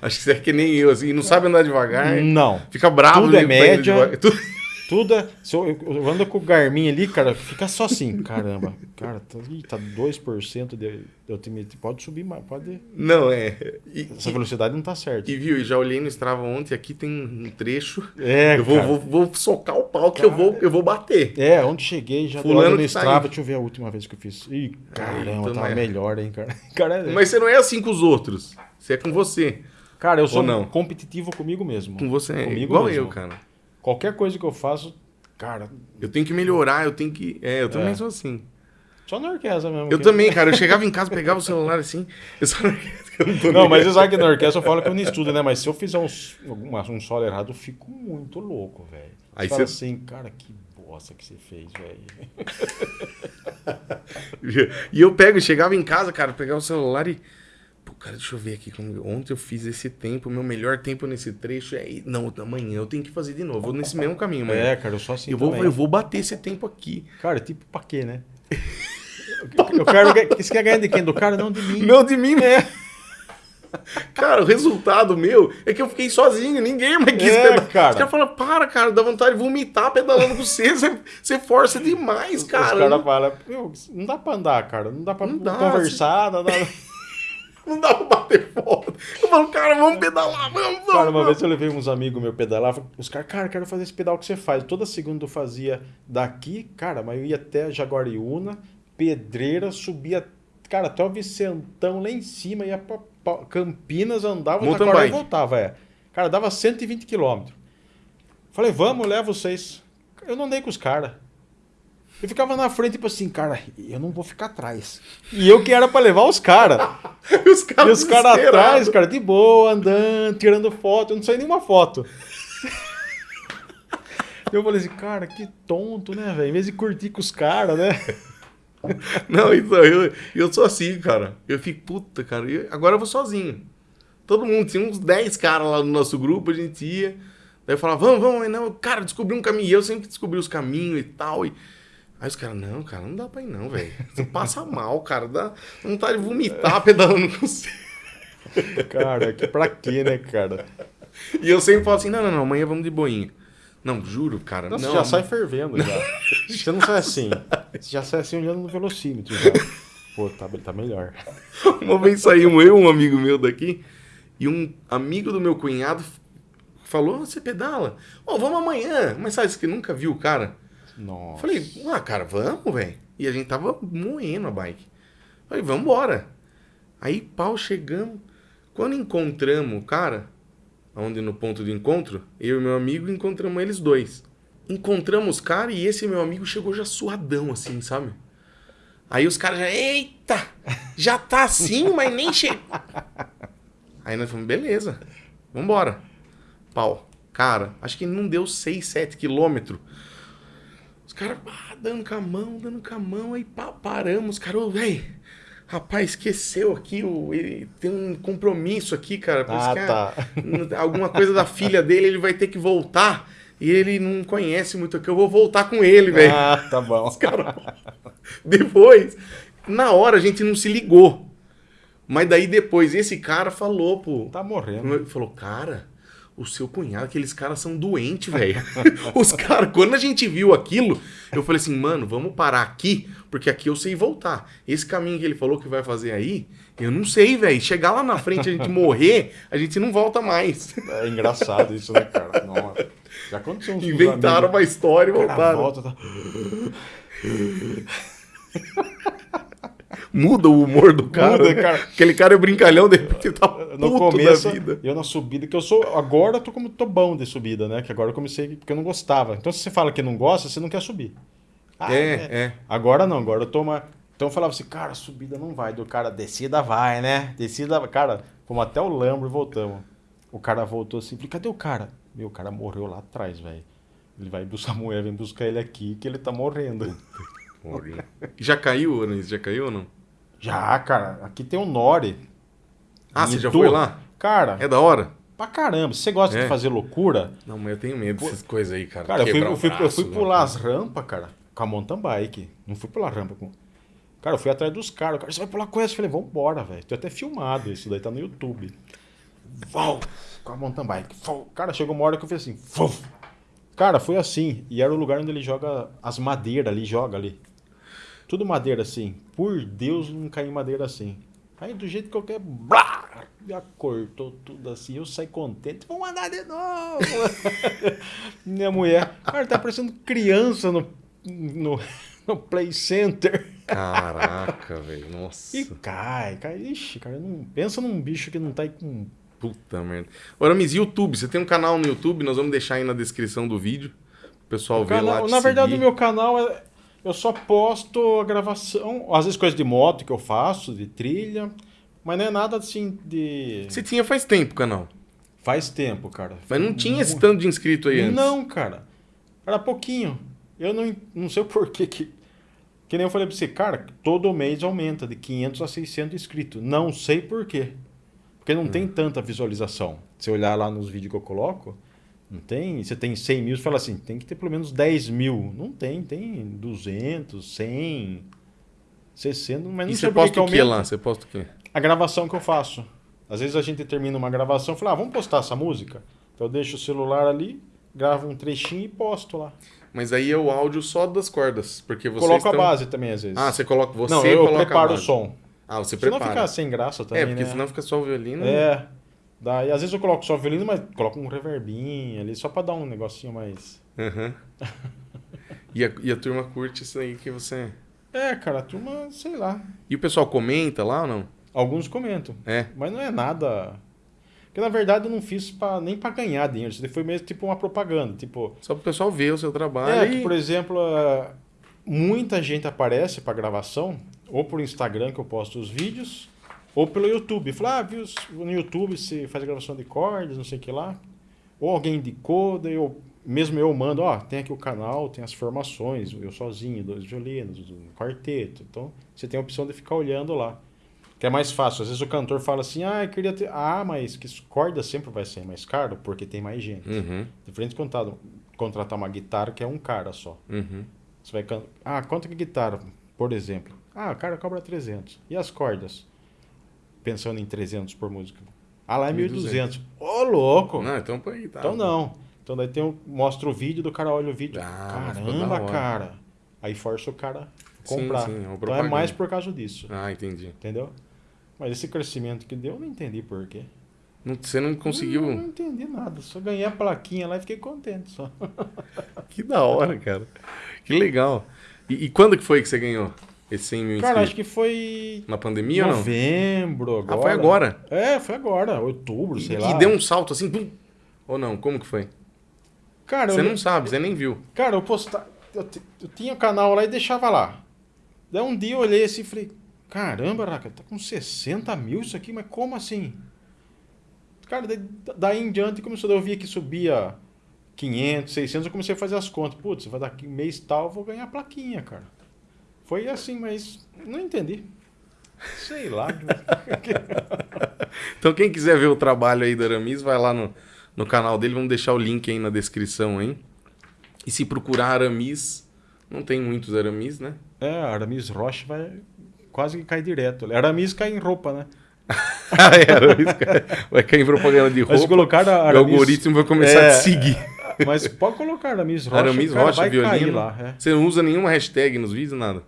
Acho que você é que nem eu, assim, não sabe andar devagar, Não. fica bravo. Tudo é média. devagar. Tudo- Tudo é. Se eu, eu ando com o Garmin ali, cara, fica só assim. Caramba, cara, tá, ih, tá 2% de, de altimetria. Pode subir mais, pode. Não, é. E, Essa velocidade não tá certa. e viu, e já olhei no Strava ontem, aqui tem um trecho. É, eu vou, cara. vou, vou socar o pau que eu vou, eu vou bater. É, onde cheguei já Fulano no tá Strava, aí. deixa eu ver a última vez que eu fiz. Ih, caramba, então tava é. melhor, hein, cara. Cara, Mas você não é assim com os outros. Você é com você. cara eu sou competitivo comigo mesmo. Com você é Comigo igual mesmo. eu, cara. Qualquer coisa que eu faço, cara, Eu tenho que melhorar, eu tenho que. É, eu também É. sou assim. só na orquestra mesmo. Eu que- também, cara. Eu chegava em casa, pegava o celular assim. Eu só eu não tô Não, nem mas você sabe que na orquestra eu falo que eu não estudo, né? Mas se eu fizer uma- um solo errado, eu fico muito louco, velho. Aí você você- assim, cara, que bosta que você fez, velho. E eu pego, chegava em casa, cara, pegava o celular e. Cara, deixa eu ver aqui. como- Ontem eu fiz esse tempo, meu melhor tempo nesse trecho é. Não, amanhã eu tenho que fazer de novo. Vou nesse mesmo caminho, amanhã. É, cara, eu sou assim eu, vou, também. eu vou bater esse tempo aqui. Cara, tipo, pra quê, né? Eu quero... Você quer ganhar de quem? Do cara? Não, de mim. Não de mim, né? Cara, o resultado meu é que eu fiquei sozinho, ninguém mais quis É, pedalar. cara. Os caras falam, para, cara, dá vontade de vomitar pedalando com você. Você, você força demais, Os cara. caras falam, "Meu, não dá pra andar, cara. Não dá pra Não dá, conversar. Não dá... Não dá pra bater foto. Eu falo, cara, vamos pedalar, vamos, vamos. Cara, uma vamos. vez eu levei uns amigos meus pedalar, os caras, cara, quero fazer esse pedal que você faz. Toda segunda eu fazia daqui, cara, mas eu ia até Jaguariúna, Pedreira, subia, cara, até o Vicentão lá em cima, ia pra, pra Campinas, andava, Mountain e voltava, é. Cara, dava 120 quilômetros. Falei, vamos, levo vocês. Eu não andei com os caras. Eu ficava na frente, tipo assim, cara, eu não vou ficar atrás. E eu que era pra levar os caras. E os caras os caras atrás, cara, de boa, andando, tirando foto. Eu não saí nenhuma foto. eu falei assim, cara, que tonto, né, velho? Em vez de curtir com os caras, né? Não, então, eu, eu sou assim, cara. Eu fico, puta, cara. eu- agora eu vou sozinho. Todo mundo, tinha uns 10 caras lá no nosso grupo, a gente ia. Daí eu falava, vamos, vamos, não, cara, descobri um caminho. E eu sempre descobri os caminhos e tal. E... Aí os caras, não, cara, não dá pra ir não, velho. Você passa mal, cara. Dá vontade de vomitar pedalando com você. Cara, que pra quê, né, cara? E eu sempre falo assim, não, não, não, amanhã vamos de boinha. Não, juro, cara. Nossa, não, já sai fervendo já. Você não sai assim. Você já sai assim olhando no velocímetro já. Pô, tá, tá melhor. Uma vez saímos eu, um amigo meu daqui, e um amigo do meu cunhado falou: "Ah, Você pedala? Ó, vamos amanhã. Mas sabe, você que nunca viu o cara? Nossa. Falei: Ah, cara, vamos, velho. E a gente tava moendo a bike. Falei: Vamos embora. Aí, pau, chegamos. Quando encontramos o cara, onde no ponto de encontro, eu e meu amigo encontramos eles dois. Encontramos os caras e esse meu amigo chegou já suadão, assim, sabe? Aí os caras já, eita, já tá assim, mas nem chegou. Aí nós falamos, beleza, vambora. Pau. Cara, acho que não deu 6, 7 quilômetros. Os caras ah, dando com a mão, dando com a mão, aí pá, paramos, os caras, ô, véi, Rapaz, esqueceu aqui, o, ele tem um compromisso aqui, cara. Por isso Ah, que a- tá. alguma coisa da filha dele, ele vai ter que voltar. E ele não conhece muito aqui. Eu vou voltar com ele, velho. Ah, tá bom. Depois, na hora a gente não se ligou. Mas daí depois, esse cara falou, pô. Tá morrendo. Falou, cara, o seu cunhado, aqueles caras são doentes, velho. Os caras, quando a gente viu aquilo, eu falei assim, mano, vamos parar aqui, porque aqui eu sei voltar. Esse caminho que ele falou que vai fazer aí, eu não sei, velho. Chegar lá na frente, a gente morrer, a gente não volta mais. É engraçado isso, né, cara? Nossa. Já aconteceu uns Inventaram uma amigos. história e voltaram. volta, tá... Muda o humor do cara. Muda, né? cara. Aquele cara é brincalhão, de repente ele tá No puto começo, da vida. eu na subida, que eu sou. Agora eu tô como tô bom de subida, né? Que agora eu comecei porque eu não gostava. Então, se você fala que não gosta, você não quer subir. Ah, É, é. Agora não, agora eu tô uma. Então eu falava assim, cara, subida não vai. Do cara, descida vai, né? Descida. Cara, fomos até o Lambro e voltamos. O cara voltou assim, falei, cadê o cara? Meu, o cara morreu lá atrás, velho. Ele vai buscar a mulher, vem buscar ele aqui, que ele tá morrendo. Já caiu, Anis? Já caiu ou não? Já, cara, aqui tem um Nore. Ah, você já foi lá? Cara, É da hora? pra caramba. Você gosta É. de fazer loucura, Não, mas eu tenho medo dessas coisas aí, cara. Cara, eu fui, eu o fui, eu fui né? pular as rampas, cara, com a mountain bike. Não fui pular rampa com. Cara, eu fui atrás dos caras. O cara, você vai pular com essa? Eu falei, vambora, velho. Tô até filmado isso daí, tá no YouTube. Vau! Com a mountain bike. Vau. Cara, chegou uma hora que eu fiz assim. Vau. Cara, foi assim. E era o lugar onde ele joga as madeiras ali, joga ali. Tudo madeira assim. Por Deus, não em madeira assim. Aí do jeito que eu quero, blá, já cortou tudo assim. Eu saí contente. Vamos andar de novo. Minha mulher, cara, tá parecendo criança no, no, no Play Center. Caraca, velho. Nossa. E cai, cai. Ixi, cara, não, pensa num bicho que não tá aí com. Puta merda. Ora, Miss, YouTube. Você tem um canal no YouTube, nós vamos deixar aí na descrição do vídeo. O pessoal O vê lá. canal- te na verdade, seguir. o meu canal é. Eu só posto a gravação, às vezes coisa de moto que eu faço, de trilha, mas não é nada assim de. Você tinha faz tempo canal. Faz tempo, cara. Mas não tinha esse tanto de inscrito aí antes. Não, cara. Era pouquinho. Eu não, não sei o porquê que. Que nem eu falei pra você, cara, todo mês aumenta de 500 a 600 inscritos. Não sei porquê. Porque não tem tanta visualização. Se olhar lá nos vídeos que eu coloco, não tem. Você tem 100 mil, você fala assim, tem que ter pelo menos 10 mil. Não tem, tem 200, 100, 60, mas não E sei você posta o que lá? Você posta o quê? A gravação que eu faço. Às vezes a gente termina uma gravação e fala, ah, vamos postar essa música? Então eu deixo o celular ali, gravo um trechinho e posto lá. Mas aí é o áudio só das cordas. Porque vocês Coloco estão... a base também, às vezes. Ah, você coloca. Você não, eu preparo o som. Ah, você Senão prepara. fica sem graça também, é, porque né? senão fica só o violino. É. Daí, às vezes eu coloco só o violino, mas coloco um reverbinho ali, só pra dar um negocinho mais... Aham. e, a, e a turma curte isso aí que você. É, cara, a turma, sei lá. E o pessoal comenta lá ou não? Alguns comentam. É. Mas não é nada... Porque, na verdade, eu não fiz pra, nem pra ganhar dinheiro. Isso foi mesmo tipo uma propaganda. Tipo, Só pro pessoal ver o seu trabalho. É, e- que, por exemplo, ah, muita gente aparece para gravação, ou por Instagram que eu posto os vídeos, ou pelo YouTube. Fala, ah, viu no YouTube você faz gravação de cordas, não sei o que lá. Ou alguém indicou, daí eu, mesmo eu mando, ó, tem aqui o canal, tem as formações, eu sozinho, dois violinos, um quarteto. Então, você tem a opção de ficar olhando lá. Que é mais fácil. Às vezes o cantor fala assim, ah, eu queria ter... Ah, mas que corda sempre vai ser mais caro, porque tem mais gente. Uhum, Diferente de contratar, contratar uma guitarra que é um cara só. uhum. Você vai. Ah, quanto que guitarra, por exemplo? Ah, o cara cobra 300. E as cordas? Pensando em 300 por música. Ah, lá é 1.200. Ô, louco! Não, então põe aí, tá. Então não. Então daí tem um, mostra o vídeo, do cara olha o vídeo. Ah, Caramba, cara. Aí força o cara a Sim, comprar. sim, é então é mais por causa disso. Ah, entendi. Entendeu? Mas esse crescimento que deu, eu não entendi por quê. Não- você não conseguiu. Não, não entendi nada. Só ganhei a plaquinha lá e fiquei contente só. Que da hora, cara. Que legal. E, e quando que foi que você ganhou esse 100 mil Cara, inscritos? acho que foi Na pandemia ou não? novembro agora. Ah, foi agora. É, foi agora, outubro, sei e, lá. e deu um salto assim, pum. Ou não? Como que foi? Cara, Você eu, não sabe, você nem viu. cara, eu postava, eu, eu tinha o canal lá e deixava lá. Daí um dia eu olhei assim e falei, caramba, Raca, tá com 60 mil isso aqui, mas como assim? Cara, daí, daí em diante começou, eu via que subia 500, 600, eu comecei a fazer as contas. Putz, vai daqui mês tal, eu vou ganhar a plaquinha, cara. Foi assim, mas não entendi. Sei lá. Então quem quiser ver o trabalho aí do Aramis, vai lá no, no canal dele, vamos deixar o link aí na descrição aí. E se procurar Aramis, não tem muitos Aramis, né? É, Aramis Rocha vai quase que cai direto. Aramis cai em roupa, né? Ah, é, Aramis cai- vai cair em propaganda de Mas se roupa, colocar a o Aramis... algoritmo vai começar É. a te seguir. Mas pode colocar Aramis Rocha, Aramis Rocha, vai cair violino. lá. é. Você não usa nenhuma hashtag nos vídeos, nada?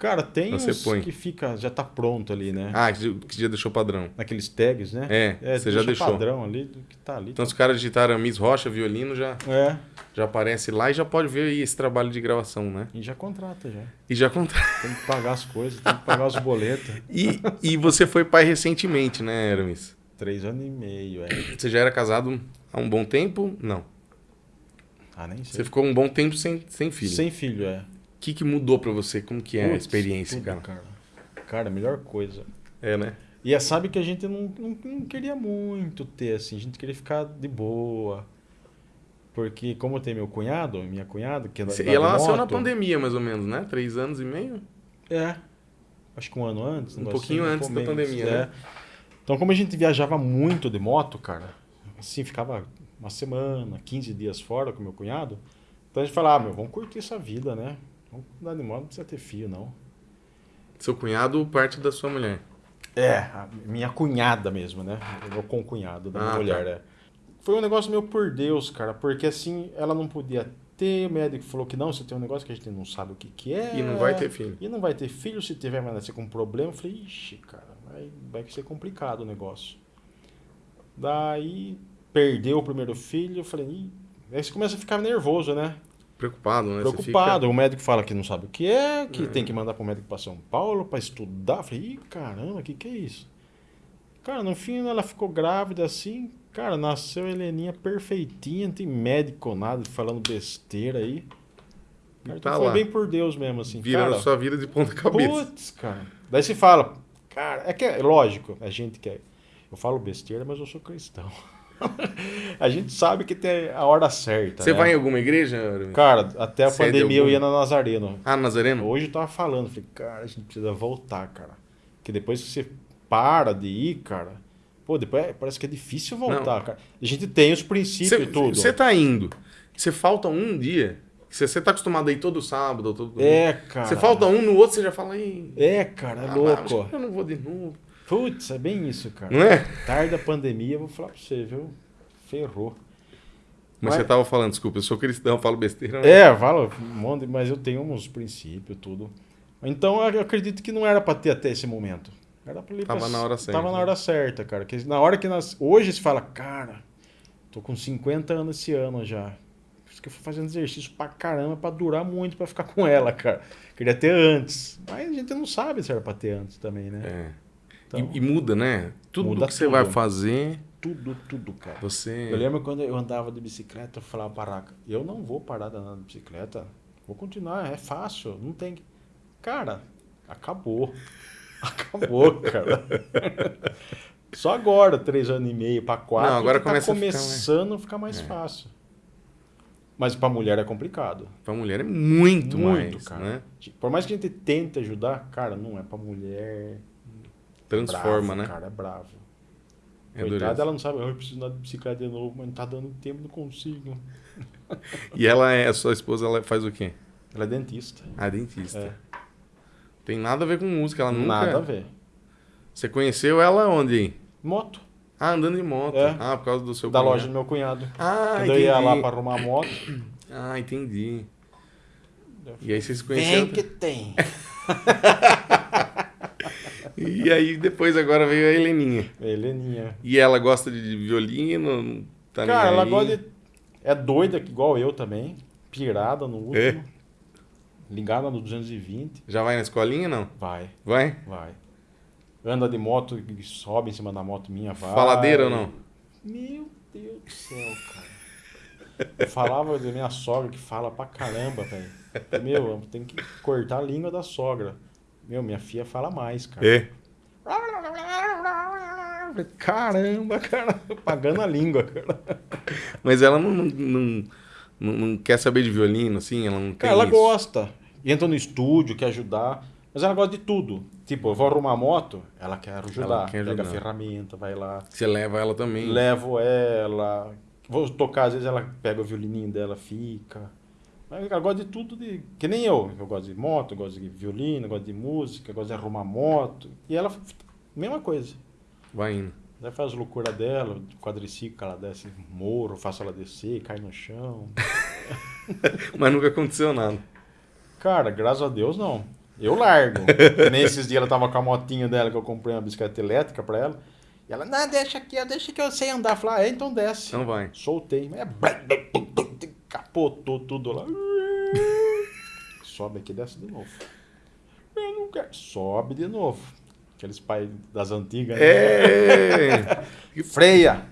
Cara, tem Você uns põe. que fica, já tá pronto ali, né? Ah, que já deixou padrão. Naqueles tags, né? É, você já deixou. padrão ali do que tá ali. Então se o cara digitar Aramis Rocha, violino, já, É, já aparece lá e já pode ver aí esse trabalho de gravação, né? e já contrata já. E já conta. Tem que pagar as coisas, tem que pagar os boletos. E, e você foi pai recentemente, né, Aramis? Três anos e meio, é. Você já era casado há um bom tempo? Não. Ah, nem Você sei. ficou um bom tempo sem, sem filho. Sem filho, é. O que, que mudou pra você? Como que é a Putz, experiência, tudo, cara? cara? Cara, a melhor coisa. É, né? E é, sabe que a gente não, não, não queria muito ter, assim, a gente queria ficar de boa. Porque como tem meu cunhado, minha cunhada, que é da, E ela nasceu na pandemia, mais ou menos, né? Três anos e meio? É. Acho que um ano antes. Um pouquinho assim, antes da pandemia, é. né? Então, como a gente viajava muito de moto, cara, assim, ficava uma semana, 15 dias fora com meu cunhado, então a gente falava, ah, meu, vamos curtir essa vida, né? Vamos andar de moto, não precisa ter filho, não. Seu cunhado, parte da sua mulher. É, minha cunhada mesmo, né? Eu vou com o cunhado da minha Ah, mulher, tá. é. Foi um negócio meu por Deus, cara, porque assim, ela não podia ter, o médico falou que não, você tem um negócio que a gente não sabe o que, que é. E não vai ter filho. E não vai ter filho, se tiver, vai nascer com problema. Eu falei, ixi, cara, vai, vai ser complicado o negócio. Daí, perdeu o primeiro filho, eu falei, ih. Aí você começa a ficar nervoso, né? Preocupado, né? Preocupado. O médico fala que não sabe o que é, que É. tem que mandar pro médico para São Paulo para estudar. Eu falei, ih, caramba, o que, que é isso? Cara, no fim ela ficou grávida assim. Cara, nasceu a Heleninha perfeitinha, não tem médico nada, falando besteira aí. Cara, tá então foi bem por Deus mesmo, assim. Virando cara, sua vida de ponta cabeça. Putz, cara. Daí você fala, cara, é que é lógico, a gente quer. Eu falo besteira, mas eu sou cristão. a gente sabe que tem a hora certa. Você né? vai em alguma igreja? Cara, até a Você é de pandemia eu ia na Nazareno. Ah, Nazareno? Hoje eu tava falando, falei, cara, a gente precisa voltar, cara. Porque depois que você para de ir, cara, pô, depois é- parece que é difícil voltar, cara. A gente tem os princípios e tudo. Você tá indo. Você falta um dia. Você você tá acostumado a ir todo sábado, todo É, cara. Você falta um no outro, você já fala aí. É, cara, é ah, louco. que Eu não vou de novo. Putz, é bem isso, cara. Não é? Tarde da pandemia, eu vou falar pra você, viu? Ferrou. Mas Mas- você tava falando, desculpa, eu sou cristão, falo besteira. né? É, fala um monte, mas eu tenho uns princípios, tudo. Então eu acredito que não era pra ter até esse momento. Era pra Tava pra- na hora certa, Tava na hora certa, cara. Que na hora que nós. Hoje se fala, cara, tô com 50 anos esse ano já. Por isso que eu fui fazendo exercício pra caramba pra durar muito pra ficar com ela, cara. Queria ter antes. Mas a gente não sabe se era pra ter antes também, né? É. Então, E, e muda, né? Tudo Muda que você tudo. vai fazer, tudo, tudo, cara. você. Eu lembro quando eu andava de bicicleta, eu falava pra Raca, eu não vou parar de andar de bicicleta. Vou continuar, é fácil, não tem. Cara, acabou. Acabou, cara. Só agora, três anos e meio para quatro, Não, agora tá começa a ficar, começando a ficar mais É. fácil. Mas pra mulher é complicado. Pra mulher é muito, Muito, mais, cara. né? Por mais que a gente tente ajudar, cara, não é pra mulher. Transforma, bravo, né? Cara, é bravo. É Coitada, dureza. ela não sabe, "Ah, eu preciso andar de bicicleta de novo, mas não tá dando tempo, não consigo. E ela é, a sua esposa, ela faz o quê? Ela é dentista. A dentista. É. Tem nada a ver com música, ela nunca. Nada a ver. Você conheceu ela onde? aí? Moto. Ah, andando de moto. É. Ah, por causa do seu da cunhado. loja do meu cunhado. Ah, Quando entendi. eu ia lá pra arrumar a moto. Ah, entendi. E aí vocês se conheceram. Vem que tem. E aí depois agora veio a Heleninha. Heleninha. E ela gosta de violino, tá Cara, ela gosta de. É doida, igual eu também. Pirada no último. É? Ligada no 220. Já vai na escolinha, não? Vai, Vai? vai. Anda de moto, sobe em cima da moto minha, vai. Faladeira ou não? Meu Deus do céu, cara. Eu falava da minha sogra que fala pra caramba, velho. Meu, tem que cortar a língua da sogra. Meu, minha filha fala mais, cara. É. Caramba, cara. Pagando a língua, cara. Mas ela não, não, não, não- quer saber de violino, assim? Ela não ela isso. gosta. Entra no estúdio, quer ajudar. Mas ela gosta de tudo. Tipo, eu vou arrumar a moto, ela quer ajudar. Ela quer Pega a ajudar. ferramenta, vai lá. Você leva ela também. Levo ela. Vou tocar, às vezes ela pega o violininho dela, fica. Mas ela gosta de tudo, de, que nem eu. Eu gosto de moto, eu gosto de violino, eu gosto de música, eu gosto de arrumar moto. E ela, mesma coisa. Vai indo. Daí faz loucura dela, quadriciclo, ela desce morro, faço ela descer, cai no chão. Mas nunca aconteceu nada. Cara, graças a Deus não. Eu largo. Que nem esses dias ela tava com a motinha dela que eu comprei uma bicicleta elétrica pra ela. E ela, não, deixa aqui, deixa que eu sei andar. Eu Falei, ah, é, então desce. Não vai. Soltei. É... Capotou tudo lá. Sobe aqui e desce de novo. Eu não quero. Sobe de novo. Aqueles pais das antigas. né? É! Freia.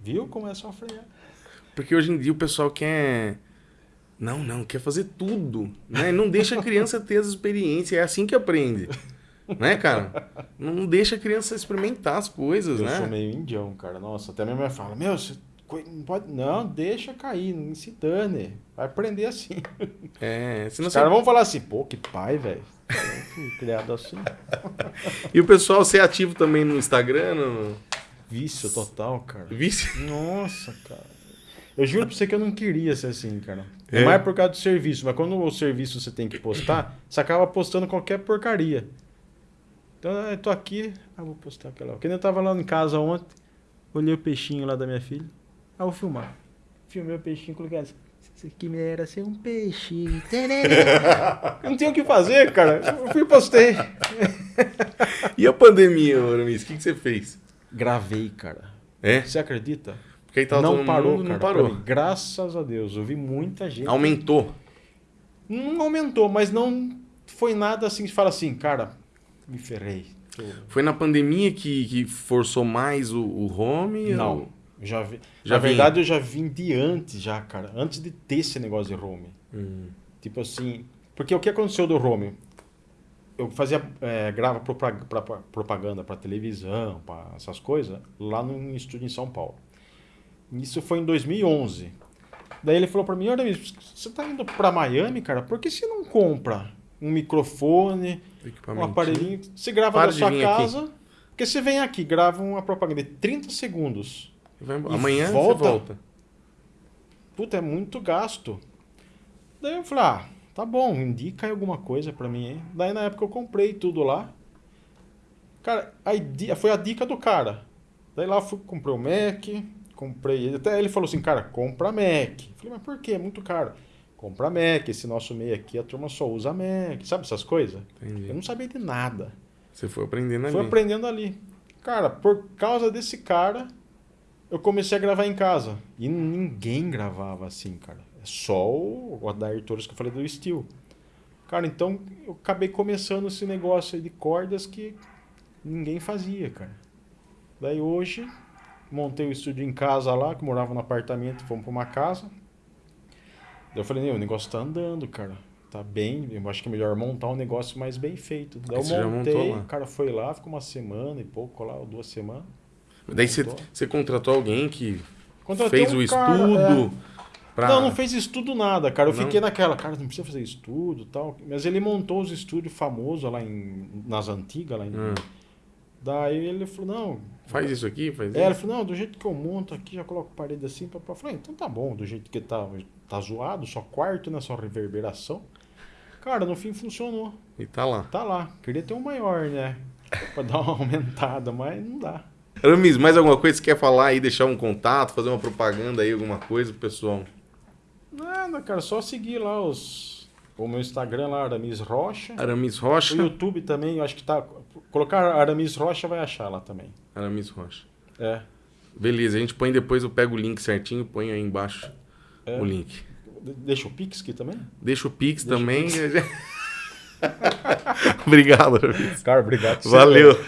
Viu como é só frear? Porque hoje em dia o pessoal quer. Não, não, quer fazer tudo. Né? Não deixa a criança ter as experiências. É assim que aprende. Né, cara? Não deixa a criança experimentar as coisas, Eu né? sou meio indião, cara. Nossa, até minha mãe fala, meu, você não pode. Não, deixa cair, não se dane. Vai aprender assim. É, senão Os caras vão falar assim, pô, que pai, velho. Criado assim. E o pessoal ser ativo também no Instagram, no... Vício total, cara. Vice. Nossa, cara. Eu juro pra você que eu não queria ser assim, cara. É. É? mais por causa do serviço, mas quando o serviço você tem que postar, você acaba postando qualquer porcaria. Então, eu tô aqui, ah, vou postar aquela. Quando eu tava lá em casa ontem, olhei o peixinho lá da minha filha, ah, vou filmar. Filmei o peixinho, coloquei assim. Isso aqui era ser um peixinho. eu não tinha o que fazer, cara. Eu fui e postei. E a pandemia, Aramis? O que, que você fez? Gravei, cara. É? Você acredita? Porque aí tava não todo parou, mundo, cara. não parou. mim. Graças a Deus. Eu vi muita gente. Aumentou. Não aumentou, mas não foi nada assim que fala assim, cara, me ferrei. Foi na pandemia que, que forçou mais o, o home? Não. ou- Já vi. Já Na vinha. verdade, eu já vim de antes, já, cara. Antes de ter esse negócio de home. Hum. Tipo assim. Porque o que aconteceu do home? Eu fazia. É, grava propaganda para televisão, para essas coisas, lá no estúdio em São Paulo. Isso foi em 2011. Daí ele falou para mim: Olha, você tá indo para Miami, cara? Por que você não compra um microfone, um aparelhinho? Você grava Para na sua vir aqui. casa. Porque você vem aqui, grava uma propaganda de 30 segundos. Vai Amanhã volta. você volta. Puta, é muito gasto. Daí eu falei, ah, tá bom, indica aí alguma coisa pra mim, hein? Daí na época eu comprei tudo lá. Cara, a foi a dica do cara. Daí lá eu fui, comprei o Mac, comprei. Até ele falou assim, cara, compra Mac. Eu falei, mas por quê? É muito caro. Compra Mac, esse nosso meio aqui, a turma só usa Mac, sabe essas coisas? Eu Entendi. não sabia de nada. Você foi aprendendo ali. Fui aprendendo ali. Cara, por causa desse cara, eu comecei a gravar em casa. E ninguém gravava assim, cara. É só o Adair Torres que eu falei do Steel. Cara, então eu acabei começando esse negócio aí de cordas que ninguém fazia, cara. Daí hoje, montei o estúdio em casa lá, que morava no apartamento, fomos pra uma casa. Daí eu falei, "Meu, o negócio tá andando, cara. Tá bem, eu acho que é melhor montar um negócio mais bem feito. Daí eu montei, o cara foi lá, ficou uma semana e pouco lá, ou duas semanas. Daí você, contratou alguém que Contratei fez um o cara, estudo pra... Não, não fez estudo nada, cara. Eu Não? fiquei naquela, cara, não precisa fazer estudo tal. Mas ele montou os estúdios famosos lá em, nas antigas, lá em... Hum. Daí ele falou, não... Faz isso aqui, faz É, ele isso. falou, não, do jeito que eu monto aqui, já coloco parede assim. Pra... Eu falei, então tá bom, do jeito que tá, tá zoado, só quarto, né, só reverberação. Cara, no fim funcionou. E tá lá. Tá lá. Queria ter um maior, né? Pra dar uma aumentada, mas não dá. Aramis, mais alguma coisa que você quer falar aí, deixar um contato, fazer uma propaganda aí, alguma coisa, pro pessoal? Nada, cara, só seguir lá os... O meu Instagram lá, Aramis Rocha. Aramis O Rocha. YouTube também, eu acho que tá. Colocar Aramis Rocha vai achar lá também. Aramis Rocha. É. Beleza, a gente põe depois, eu pego o link certinho, põe aí embaixo É. o link. De- Deixa o Pix aqui também? Deixa o Pix Deixa o também. Obrigado, Aramis. Cara, obrigado. Valeu.